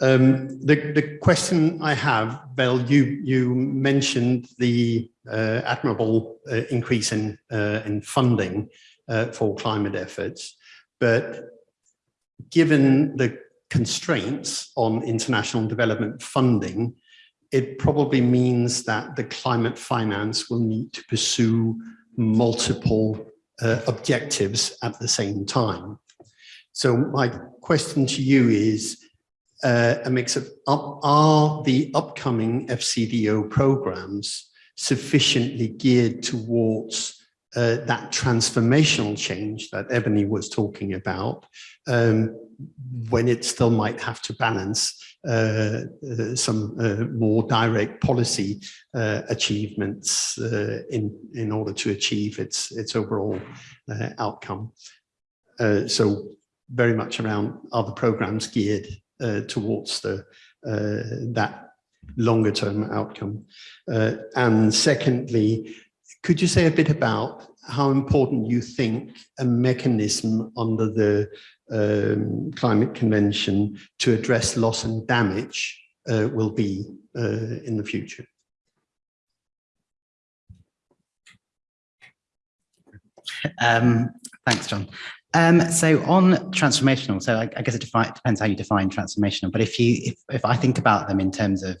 Um, the, the question I have, Vel, you, you mentioned the uh, admirable uh, increase in, uh, in funding uh, for climate efforts, but given the constraints on international development funding, it probably means that the climate finance will need to pursue multiple uh, objectives at the same time. So my question to you is uh, a mix of, are the upcoming FCDO programs sufficiently geared towards uh, that transformational change that Ebony was talking about, um, when it still might have to balance uh, uh, some uh, more direct policy uh, achievements uh, in in order to achieve its its overall uh, outcome. so very much around other programs geared towards the that longer term outcome. and secondly, could you say a bit about how important you think a mechanism under the um, Climate Convention to address loss and damage uh, will be uh, in the future? Um, thanks, John. Um, so on transformational, so I, I guess it depends how you define transformational, but if you, if, if I think about them in terms of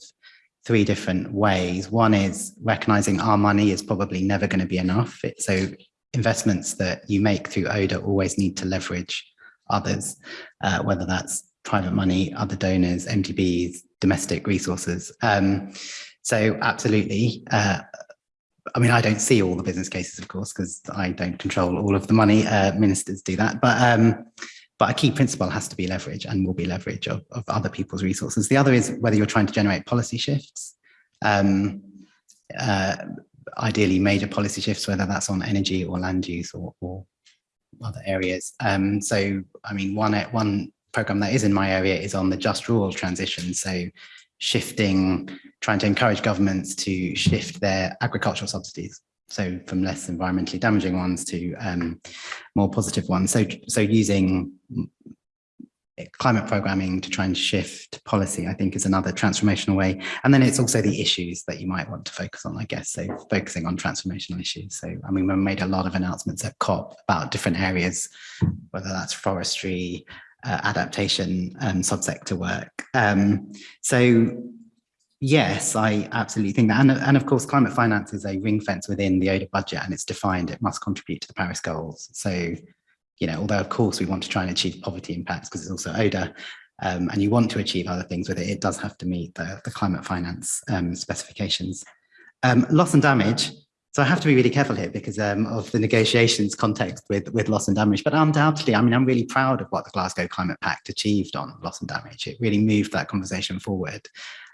three different ways. One is recognizing our money is probably never going to be enough. It, so investments that you make through ODA always need to leverage others, uh, whether that's private money, other donors, MDBs, domestic resources. Um, so absolutely. Uh, I mean, I don't see all the business cases, of course, because I don't control all of the money. Uh, ministers do that. But um, but a key principle has to be leverage and will be leverage of, of other people's resources. The other is whether you're trying to generate policy shifts, um, uh, ideally major policy shifts, whether that's on energy or land use or, or other areas. Um, so, I mean, one, one program that is in my area is on the just rural transition. So shifting, trying to encourage governments to shift their agricultural subsidies so from less environmentally damaging ones to um, more positive ones. So, so using climate programming to try and shift policy, I think is another transformational way. And then it's also the issues that you might want to focus on, I guess. So focusing on transformational issues. So, I mean, we made a lot of announcements at COP about different areas, whether that's forestry, uh, adaptation, and subsector work. Um, so Yes, I absolutely think that. And, and of course, climate finance is a ring fence within the ODA budget and it's defined, it must contribute to the Paris goals. So, you know, although of course we want to try and achieve poverty impacts because it's also ODA um, and you want to achieve other things with it, it does have to meet the, the climate finance um, specifications. Um, loss and damage. So I have to be really careful here because um, of the negotiations context with, with loss and damage, but undoubtedly, I mean, I'm really proud of what the Glasgow Climate Pact achieved on loss and damage. It really moved that conversation forward.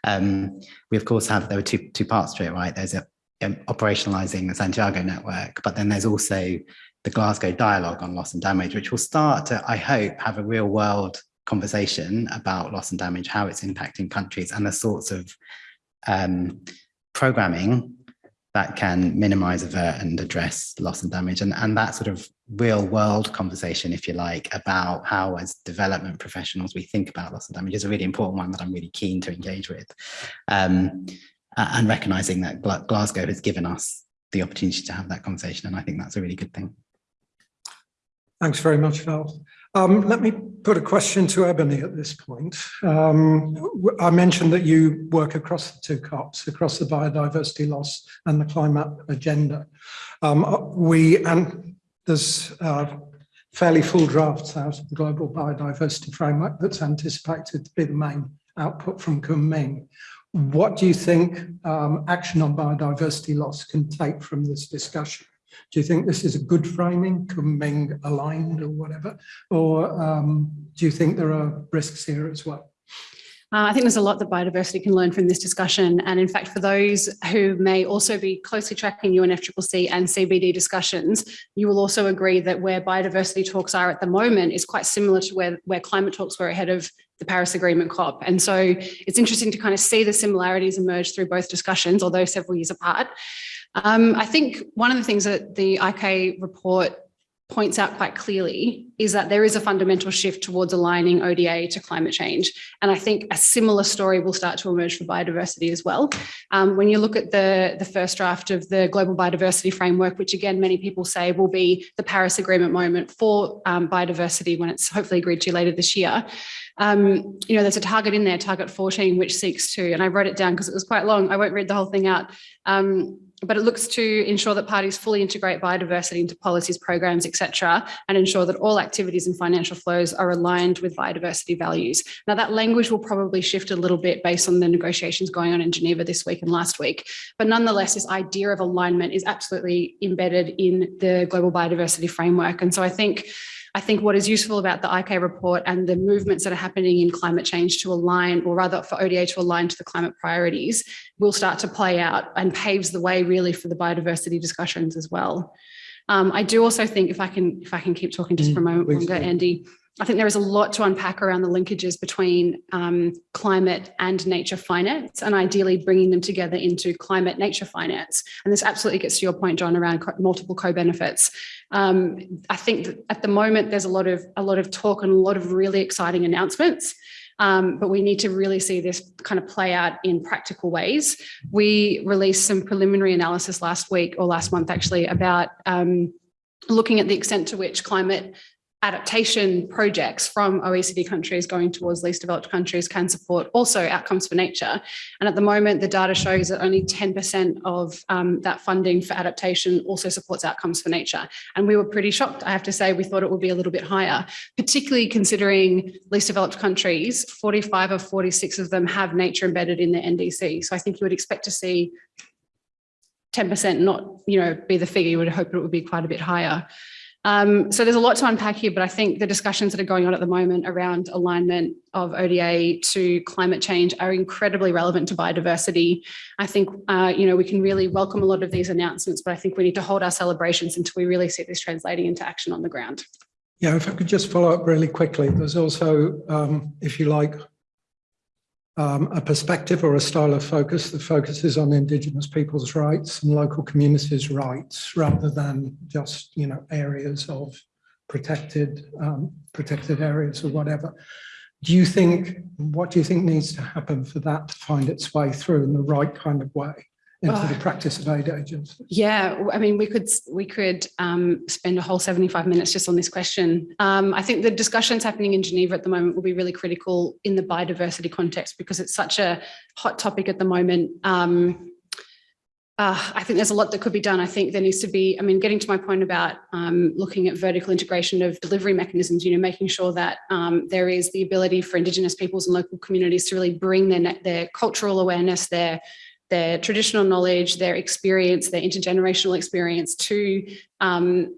Um, we of course have, there were two, two parts to it, right? There's a, um, operationalizing the Santiago network, but then there's also the Glasgow dialogue on loss and damage, which will start to, I hope, have a real world conversation about loss and damage, how it's impacting countries and the sorts of um, programming that can minimize, avert and address loss and damage. And, and that sort of real world conversation, if you like, about how as development professionals we think about loss and damage is a really important one that I'm really keen to engage with. Um, and recognizing that Glasgow has given us the opportunity to have that conversation. And I think that's a really good thing. Thanks very much, Vel. Um, let me put a question to Ebony at this point. Um, I mentioned that you work across the two COPs, across the biodiversity loss and the climate agenda. Um, uh, we and there's uh, fairly full drafts out of the global biodiversity framework that's anticipated to be the main output from Kunming. What do you think um, action on biodiversity loss can take from this discussion? Do you think this is a good framing, Kunming aligned or whatever? Or um, do you think there are risks here as well? Uh, I think there's a lot that biodiversity can learn from this discussion. And in fact, for those who may also be closely tracking UNFCCC and CBD discussions, you will also agree that where biodiversity talks are at the moment is quite similar to where, where climate talks were ahead of the Paris Agreement COP. And so it's interesting to kind of see the similarities emerge through both discussions, although several years apart. Um, I think one of the things that the ICAI report points out quite clearly is that there is a fundamental shift towards aligning ODA to climate change. And I think a similar story will start to emerge for biodiversity as well. Um, when you look at the, the first draft of the Global Biodiversity Framework, which again, many people say will be the Paris Agreement moment for um, biodiversity when it's hopefully agreed to later this year, um, you know, there's a target in there, target 14, which seeks to, and I wrote it down because it was quite long. I won't read the whole thing out. But it looks to ensure that parties fully integrate biodiversity into policies, programs, etc., and ensure that all activities and financial flows are aligned with biodiversity values. Now, that language will probably shift a little bit based on the negotiations going on in Geneva this week and last week. But nonetheless, this idea of alignment is absolutely embedded in the global biodiversity framework. And so I think I think what is useful about the ICAI report and the movements that are happening in climate change to align, or rather for ODA to align to the climate priorities, will start to play out and paves the way really for the biodiversity discussions as well. Um, I do also think if I can if I can keep talking just for a mm, moment longer, Andy, I think there is a lot to unpack around the linkages between um, climate and nature finance and ideally bringing them together into climate nature finance. And this absolutely gets to your point, John, around co multiple co-benefits. Um, I think at the moment, there's a lot of a lot of talk and a lot of really exciting announcements. Um, but we need to really see this kind of play out in practical ways. We released some preliminary analysis last week or last month actually about um, looking at the extent to which climate adaptation projects from OECD countries going towards least developed countries can support also outcomes for nature. And at the moment, the data shows that only 10% of um, that funding for adaptation also supports outcomes for nature. And we were pretty shocked, I have to say, we thought it would be a little bit higher, particularly considering least developed countries, 45 of 46 of them have nature embedded in their NDC. So I think you would expect to see 10% not, you know, be the figure, you would hope it would be quite a bit higher. Um, so there's a lot to unpack here, but I think the discussions that are going on at the moment around alignment of ODA to climate change are incredibly relevant to biodiversity. I think, uh, you know, we can really welcome a lot of these announcements, but I think we need to hold our celebrations until we really see this translating into action on the ground. Yeah, if I could just follow up really quickly, there's also, um, if you like, um, a perspective or a style of focus that focuses on Indigenous people's rights and local communities' rights rather than just, you know, areas of protected um, protected areas or whatever. Do you think, what do you think needs to happen for that to find its way through in the right kind of way? Into the practice of aid agents? Yeah, I mean, we could we could um, spend a whole 75 minutes just on this question. Um, I think the discussions happening in Geneva at the moment will be really critical in the biodiversity context because it's such a hot topic at the moment. Um, uh, I think there's a lot that could be done. I think there needs to be, I mean, getting to my point about um, looking at vertical integration of delivery mechanisms, you know, making sure that um, there is the ability for Indigenous peoples and local communities to really bring their, their cultural awareness, their their traditional knowledge, their experience, their intergenerational experience to um,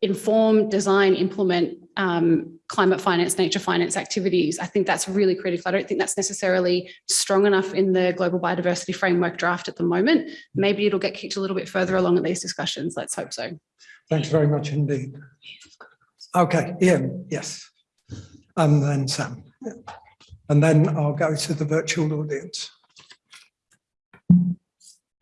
inform, design, implement um, climate finance, nature finance activities. I think that's really critical. I don't think that's necessarily strong enough in the global biodiversity framework draft at the moment. Maybe it'll get kicked a little bit further along in these discussions. Let's hope so. Thanks very much indeed. Okay, Ian, yes. And then Sam. And then I'll go to the virtual audience.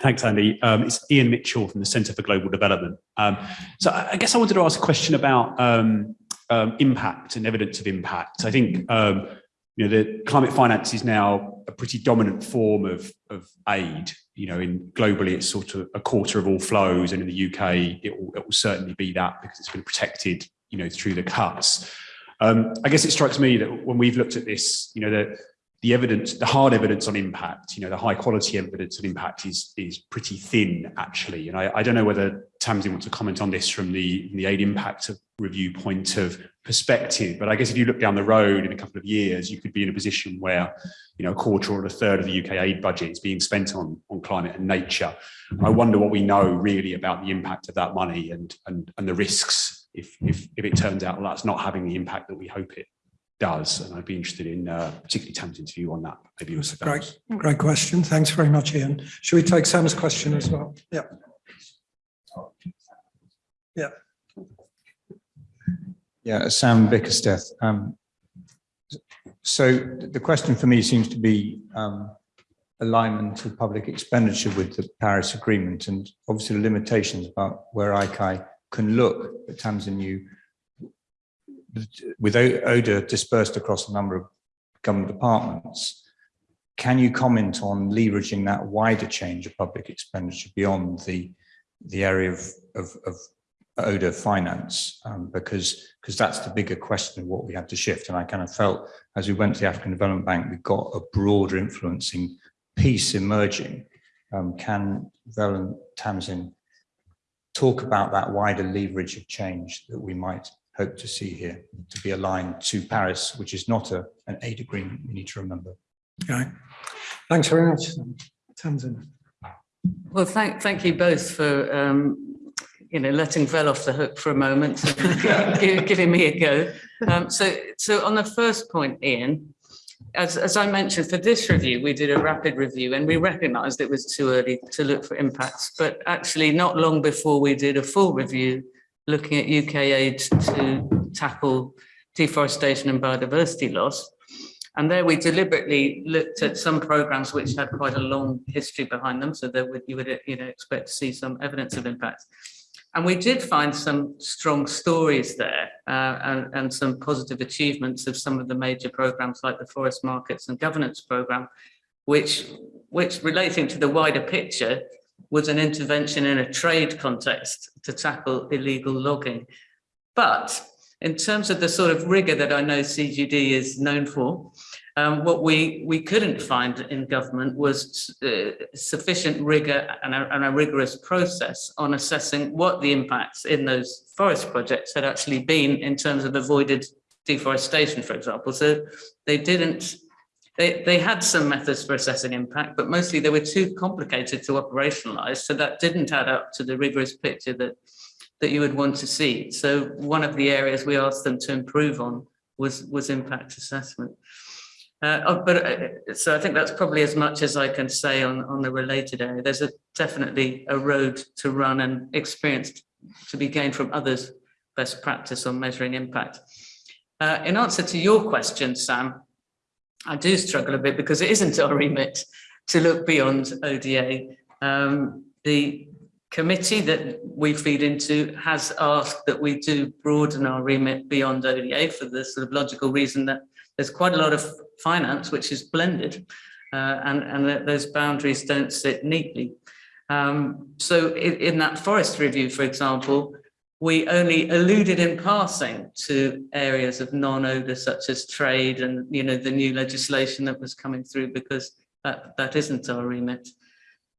Thanks, Andy. Um, it's Ian Mitchell from the Centre for Global Development. Um, so I guess I wanted to ask a question about um, um, impact and evidence of impact. I think um, you know the climate finance is now a pretty dominant form of, of aid. You know, in globally, it's sort of a quarter of all flows, and in the UK, it will, it will certainly be that because it's been protected. You know, through the cuts. Um, I guess it strikes me that when we've looked at this, you know, the the evidence, the hard evidence on impact, you know, the high quality evidence on impact is is pretty thin actually. And I, I don't know whether Tamsin wants to comment on this from the, the aid impact review point of perspective, but I guess if you look down the road in a couple of years, you could be in a position where, you know, a quarter or a third of the UK aid budget is being spent on, on climate and nature. I wonder what we know really about the impact of that money and, and, and the risks if, if, if it turns out that's not having the impact that we hope it does. And I'd be interested in uh, particularly Tamsin's view on that. Maybe That's also a great, great question. Thanks very much, Ian. Should we take Sam's question as well? Yeah. Yeah. Yeah, Sam Bickersteth. Um, so the question for me seems to be um, alignment of public expenditure with the Paris Agreement and obviously the limitations about where ICAI can look. But Tamsin, you, with ODA dispersed across a number of government departments, can you comment on leveraging that wider change of public expenditure beyond the, the area of, of, of ODA finance um, because because that's the bigger question of what we have to shift. And I kind of felt as we went to the African Development Bank, we got a broader influencing piece emerging. Um, can Vel Tamsin talk about that wider leverage of change that we might hope to see here to be aligned to Paris, which is not a, an aid agreement, we need to remember. Okay. Thanks very much, Tamsin. Well, thank, thank you both for, um, you know, letting Vel off the hook for a moment, and giving me a go. Um, so, so on the first point, Ian, as, as I mentioned, for this review, we did a rapid review and we recognised it was too early to look for impacts. But actually, not long before we did a full review, looking at UK aid to tackle deforestation and biodiversity loss. And there we deliberately looked at some programs which had quite a long history behind them. So that you would, you know, expect to see some evidence of impact. And we did find some strong stories there uh, and, and some positive achievements of some of the major programs like the Forest Markets and Governance Programme, which, which relating to the wider picture was an intervention in a trade context to tackle illegal logging. But in terms of the sort of rigor that I know CGD is known for, um, what we, we couldn't find in government was uh, sufficient rigor and a, and a rigorous process on assessing what the impacts in those forest projects had actually been in terms of avoided deforestation, for example. So they didn't, they, they had some methods for assessing impact, but mostly they were too complicated to operationalize. So that didn't add up to the rigorous picture that, that you would want to see. So one of the areas we asked them to improve on was, was impact assessment. Uh, oh, but uh, so I think that's probably as much as I can say on, on the related area. There's a, definitely a road to run and experience to be gained from others' best practice on measuring impact. Uh, in answer to your question, Sam, I do struggle a bit because it isn't our remit to look beyond ODA. Um, the committee that we feed into has asked that we do broaden our remit beyond ODA for the sort of logical reason that there's quite a lot of finance which is blended uh, and, and that those boundaries don't sit neatly. Um, so in, in that forest review, for example, we only alluded in passing to areas of non-ODA such as trade and you know the new legislation that was coming through because that, that isn't our remit.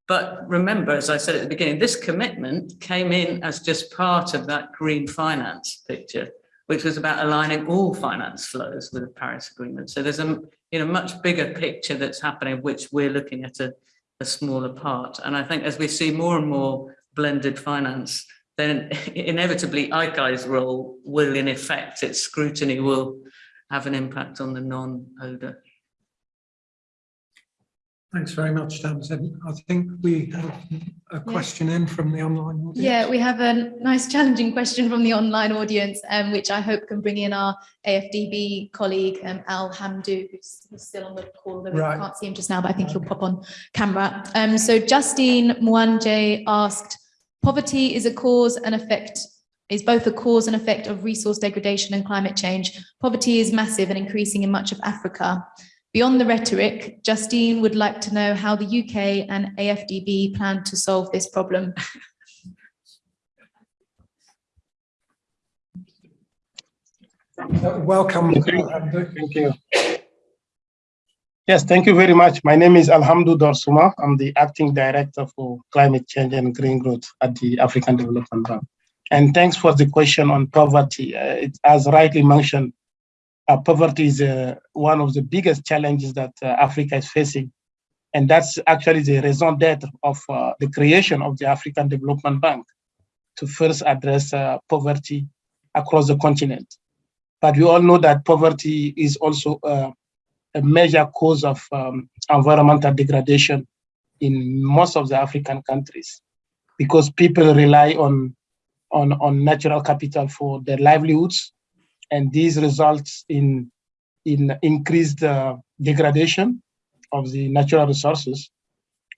But remember, as I said at the beginning, this commitment came in as just part of that green finance picture which was about aligning all finance flows with the Paris Agreement. So there's a you know much bigger picture that's happening, which we're looking at a, a smaller part. And I think as we see more and more blended finance, then inevitably ICAI's role will in effect, its scrutiny will have an impact on the non-ODA. Thanks very much, Tamsin. I think we have a question in from the online audience. Yeah, we have a nice challenging question from the online audience, um, which I hope can bring in our AFDB colleague, um, Al Hamdu, who's, who's still on the call. although Right. We can't see him just now, but I think he'll pop on camera. Um, so Justine Mwanje asked, poverty is a cause and effect, is both a cause and effect of resource degradation and climate change. Poverty is massive and increasing in much of Africa. Beyond the rhetoric, Justine would like to know how the UK and AFDB plan to solve this problem. Uh, Welcome. Alhamdulillah. Thank you. Yes, thank you very much. My name is Al Hamndou Dorsouma. I'm the acting director for climate change and green growth at the African Development Bank. And thanks for the question on poverty. Uh, it, as rightly mentioned, uh, poverty is uh, one of the biggest challenges that uh, Africa is facing. And that's actually the raison d'etre of uh, the creation of the African Development Bank to first address uh, poverty across the continent. But we all know that poverty is also a major cause of um, environmental degradation in most of the African countries because people rely on, on, on natural capital for their livelihoods. And these results in, in increased uh, degradation of the natural resources.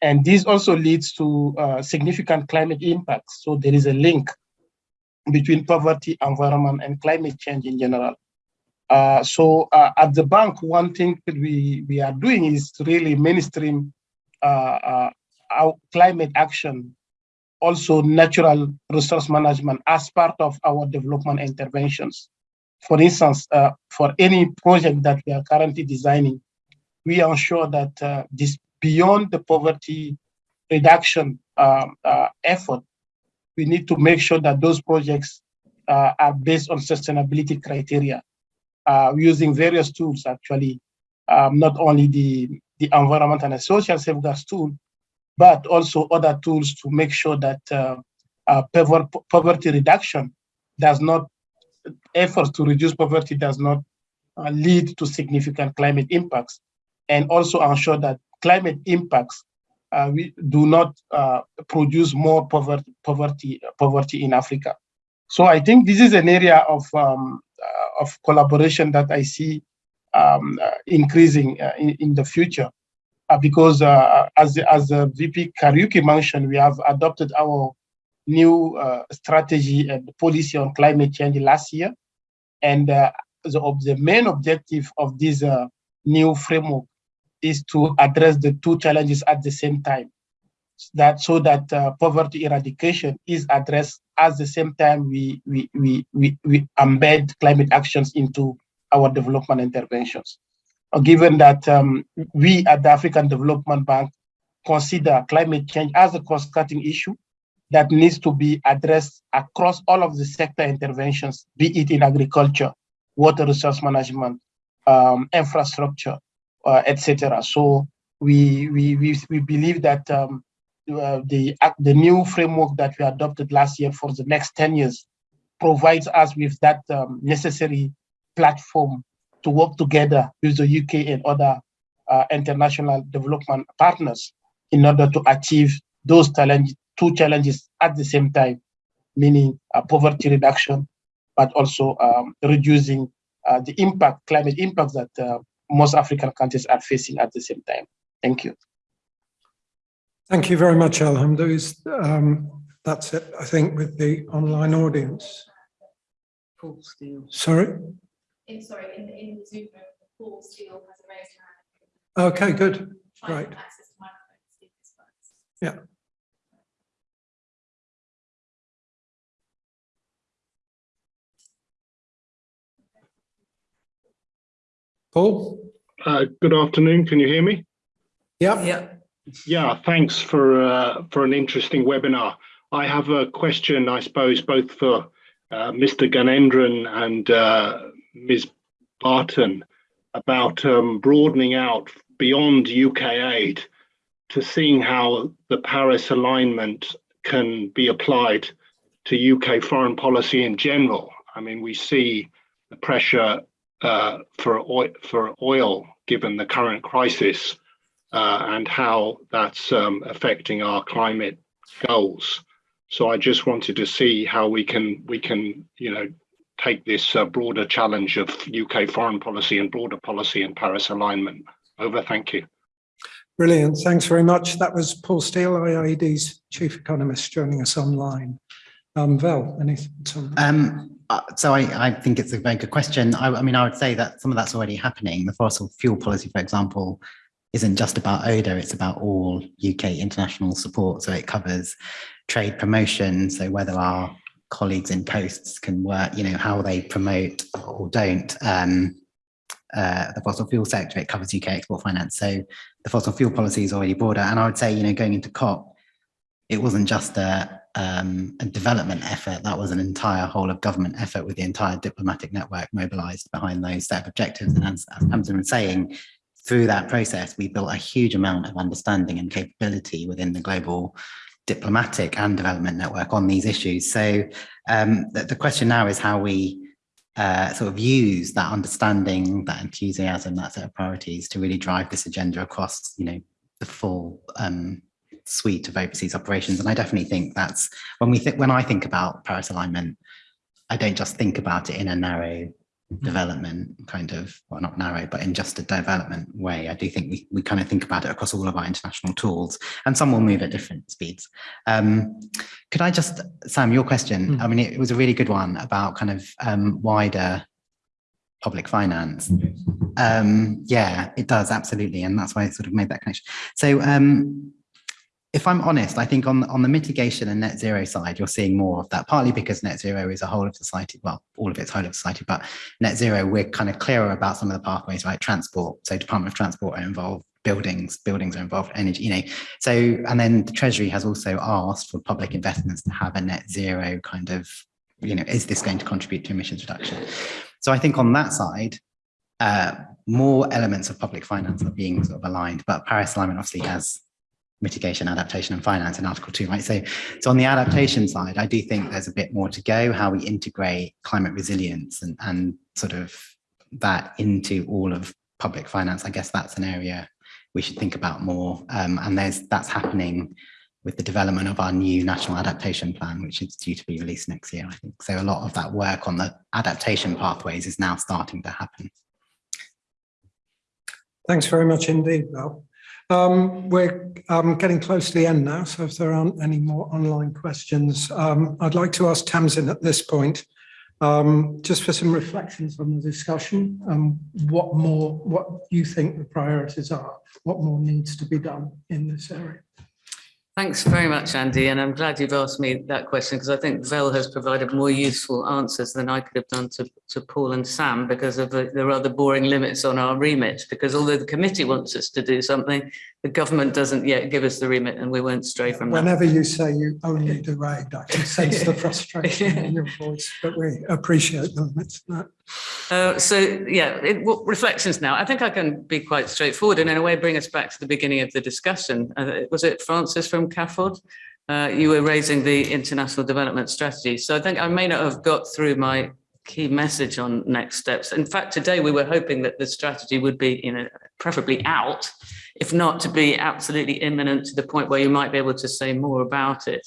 And this also leads to uh, significant climate impacts. So there is a link between poverty, environment, and climate change in general. Uh, so uh, at the bank, one thing that we, we are doing is really mainstream uh, uh, our climate action, also natural resource management as part of our development interventions. For instance, uh, for any project that we are currently designing, we ensure that this beyond the poverty reduction effort, we need to make sure that those projects are based on sustainability criteria uh, using various tools actually, um, not only the, the environment and social safeguards tool, but also other tools to make sure that uh, uh, poverty reduction does not, efforts to reduce poverty does not uh, lead to significant climate impacts, and also ensure that climate impacts uh, we do not produce more poverty, poverty, poverty in Africa. So I think this is an area of um, of collaboration that I see um, uh, increasing uh, in, in the future. Uh, because uh, as, as uh, VP Kariuki mentioned, we have adopted our new uh, strategy and policy on climate change last year. And uh, the, the main objective of this uh, new framework is to address the two challenges at the same time. That so that uh, poverty eradication is addressed at the same time we, we, we, we, we embed climate actions into our development interventions. Uh, given that um, we at the African Development Bank consider climate change as a cost-cutting issue that needs to be addressed across all of the sector interventions, be it in agriculture, water resource management, um, infrastructure, uh, etc. So we, we, we, we believe that um, uh, the, ac- the new framework that we adopted last year for the next 10 years provides us with that um, necessary platform to work together with the UK and other uh, international development partners in order to achieve those challenge, two challenges at the same time, meaning uh, poverty reduction, but also um, reducing uh, the impact, climate impact that uh, most African countries are facing at the same time. Thank you. Thank you very much, Alhamdulillah. Um, that's it, I think, with the online audience. Paul Steele. Sorry? In, sorry, in the, in the Zoom room, Paul Steele has a raised hand. Okay, good. Try Right. access the microphone to see if this works. Yeah. Paul? Uh, Good afternoon. Can you hear me? Yeah, Yeah. Yeah, thanks for uh, for an interesting webinar. I have a question, I suppose, both for uh, Mr. Gnanendran and uh, Ms. Barton about um, broadening out beyond UK aid to seeing how the Paris alignment can be applied to UK foreign policy in general. I mean, we see the pressure uh, for oil, for oil given the current crisis uh, and how that's um, affecting our climate goals. So I just wanted to see how we can we can you know take this uh, broader challenge of UK foreign policy and broader policy and Paris alignment. Over. Thank you. Brilliant. Thanks very much. That was Paul Steele, IIED's chief economist, joining us online. Um, Vel, any thoughts on that? Um, uh, so I, I think it's a very good question. I, I mean, I would say that some of that's already happening. The fossil fuel policy, for example, isn't just about ODA, it's about all UK international support. So it covers trade promotion. So whether our colleagues in posts can work, you know, how they promote or don't um, uh, the fossil fuel sector, it covers UK export finance. So the fossil fuel policy is already broader. And I would say, you know, going into COP, it wasn't just a, um, a development effort, that was an entire whole of government effort with the entire diplomatic network mobilized behind those set of objectives. And as, as Hamza was saying, through that process, we built a huge amount of understanding and capability within the global diplomatic and development network on these issues. So um, the, the, question now is how we uh, sort of use that understanding, that enthusiasm, that set of priorities to really drive this agenda across, you know, the full um, suite of overseas operations. And I definitely think that's when we think when I think about Paris alignment, I don't just think about it in a narrow development kind of, well, not narrow, but in just a development way. I do think we, we kind of think about it across all of our international tools and some will move at different speeds. Um, could I just, Sam, your question, mm. I mean, it, was a really good one about kind of um, wider public finance. Um, yeah, it does, absolutely. And that's why I sort of made that connection. So um, if I'm honest, I think on, on the mitigation and net zero side, you're seeing more of that, partly because net zero is a whole of society, well, all of it's whole of society, but net zero, we're kind of clearer about some of the pathways, right? Transport, so Department of Transport are involved, buildings, buildings are involved, energy, you know. So, and then the Treasury has also asked for public investments to have a net zero kind of, you know, is this going to contribute to emissions reduction? So I think on that side, uh, more elements of public finance are being sort of aligned, but Paris alignment obviously has mitigation, adaptation and finance in Article 2, right? So, so on the adaptation side, I do think there's a bit more to go, how we integrate climate resilience and, and sort of that into all of public finance. I guess that's an area we should think about more. Um, and there's that's happening with the development of our new national adaptation plan, which is due to be released next year, I think. So a lot of that work on the adaptation pathways is now starting to happen. Thanks very much indeed, Vel. Um, we're um, getting close to the end now, so if there aren't any more online questions, um, I'd like to ask Tamsin at this point, um, just for some reflections on the discussion, um, what more, what you think the priorities are, what more needs to be done in this area. Thanks very much, Andy, and I'm glad you've asked me that question because I think Vel has provided more useful answers than I could have done to, to Paul and Sam because of the, the rather boring limits on our remit. Because although the committee wants us to do something, the government doesn't yet give us the remit and we won't stray from Whenever that. Whenever you say you only do aid, I can sense the frustration in your voice, but we appreciate the limits. Uh, so yeah, it, reflections now. I think I can be quite straightforward and in a way bring us back to the beginning of the discussion. Uh, was it Francis from CAFOD? Uh, you were raising the international development strategy. So I think I may not have got through my key message on next steps. In fact, today we were hoping that the strategy would be, you know, preferably out, if not to be absolutely imminent to the point where you might be able to say more about it.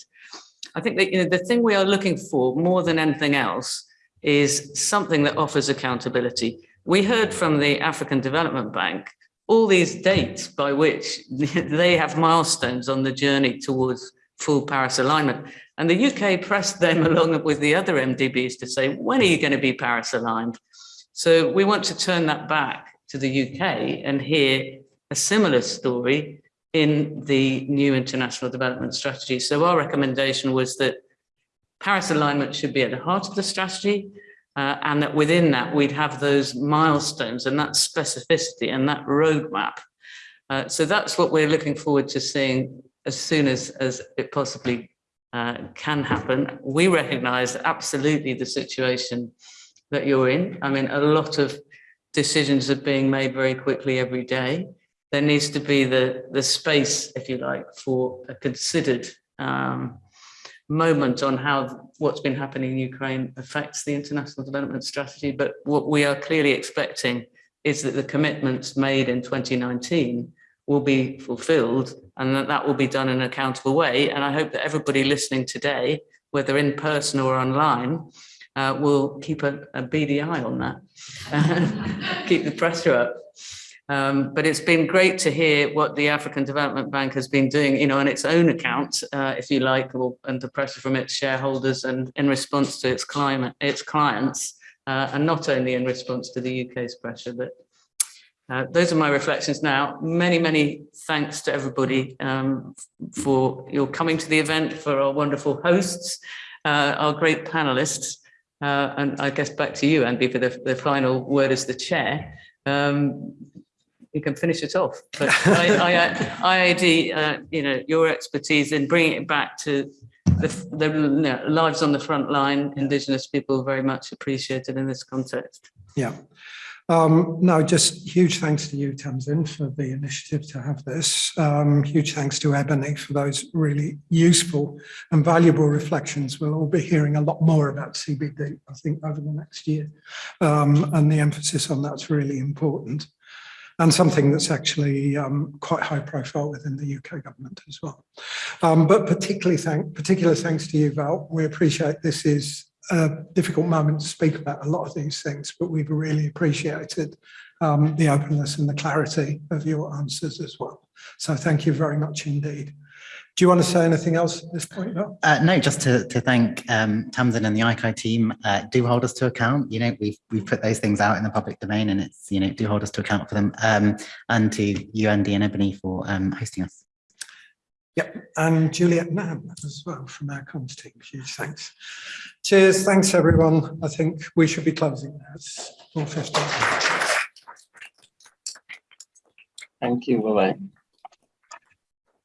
I think that you know the thing we are looking for more than anything else is something that offers accountability. We heard from the African Development Bank all these dates by which they have milestones on the journey towards full Paris alignment. And the UK pressed them along with the other MDBs to say, when are you going to be Paris aligned? So we want to turn that back to the UK and hear a similar story in the new international development strategy. So our recommendation was that Paris alignment should be at the heart of the strategy, uh, and that within that we'd have those milestones and that specificity and that roadmap. Uh, so that's what we're looking forward to seeing as soon as, as it possibly uh, can happen. We recognize absolutely the situation that you're in. I mean, a lot of decisions are being made very quickly every day. There needs to be the, the space, if you like, for a considered um, moment on how what's been happening in Ukraine affects the international development strategy. But what we are clearly expecting is that the commitments made in 2019 will be fulfilled and that that will be done in an accountable way. And I hope that everybody listening today, whether in person or online, uh, will keep a, a beady eye on that, keep the pressure up. Um, but it's been great to hear what the African Development Bank has been doing, you know, on its own account, uh, if you like, or under pressure from its shareholders and in response to its climate, its clients, uh, and not only in response to the UK's pressure, but uh, those are my reflections now. Many, many thanks to everybody um, for your coming to the event, for our wonderful hosts, uh, our great panelists, uh, and I guess back to you, Andy, for the, the final word as the chair. Um, you can finish it off. But I, I, IIED, uh, you know, your expertise in bringing it back to the, the you know, lives on the front line, Indigenous people very much appreciated in this context. Yeah. Um, no, just huge thanks to you, Tamsin, for the initiative to have this. Um, huge thanks to Ebony for those really useful and valuable reflections. We'll all be hearing a lot more about CBD, I think, over the next year. Um, and the emphasis on that's really important and something that's actually um, quite high profile within the UK government as well. Um, but particularly thank, particular thanks to you, Vel. We appreciate this is a difficult moment to speak about a lot of these things, but we've really appreciated um, the openness and the clarity of your answers as well. So thank you very much indeed. Do you want to say anything else at this point? Vel? Uh, no, just to, to thank um, Tamsin and the ICAI team. Uh, do hold us to account. You know, we've we've put those things out in the public domain, and it's you know do hold us to account for them. Um, and to you, Andy and Ebony, for um, hosting us. Yep, and Juliet Nam as well from our comms team. Huge thanks. Cheers. Thanks, everyone. I think we should be closing now. It's 4.15. Thank you. Bye-bye.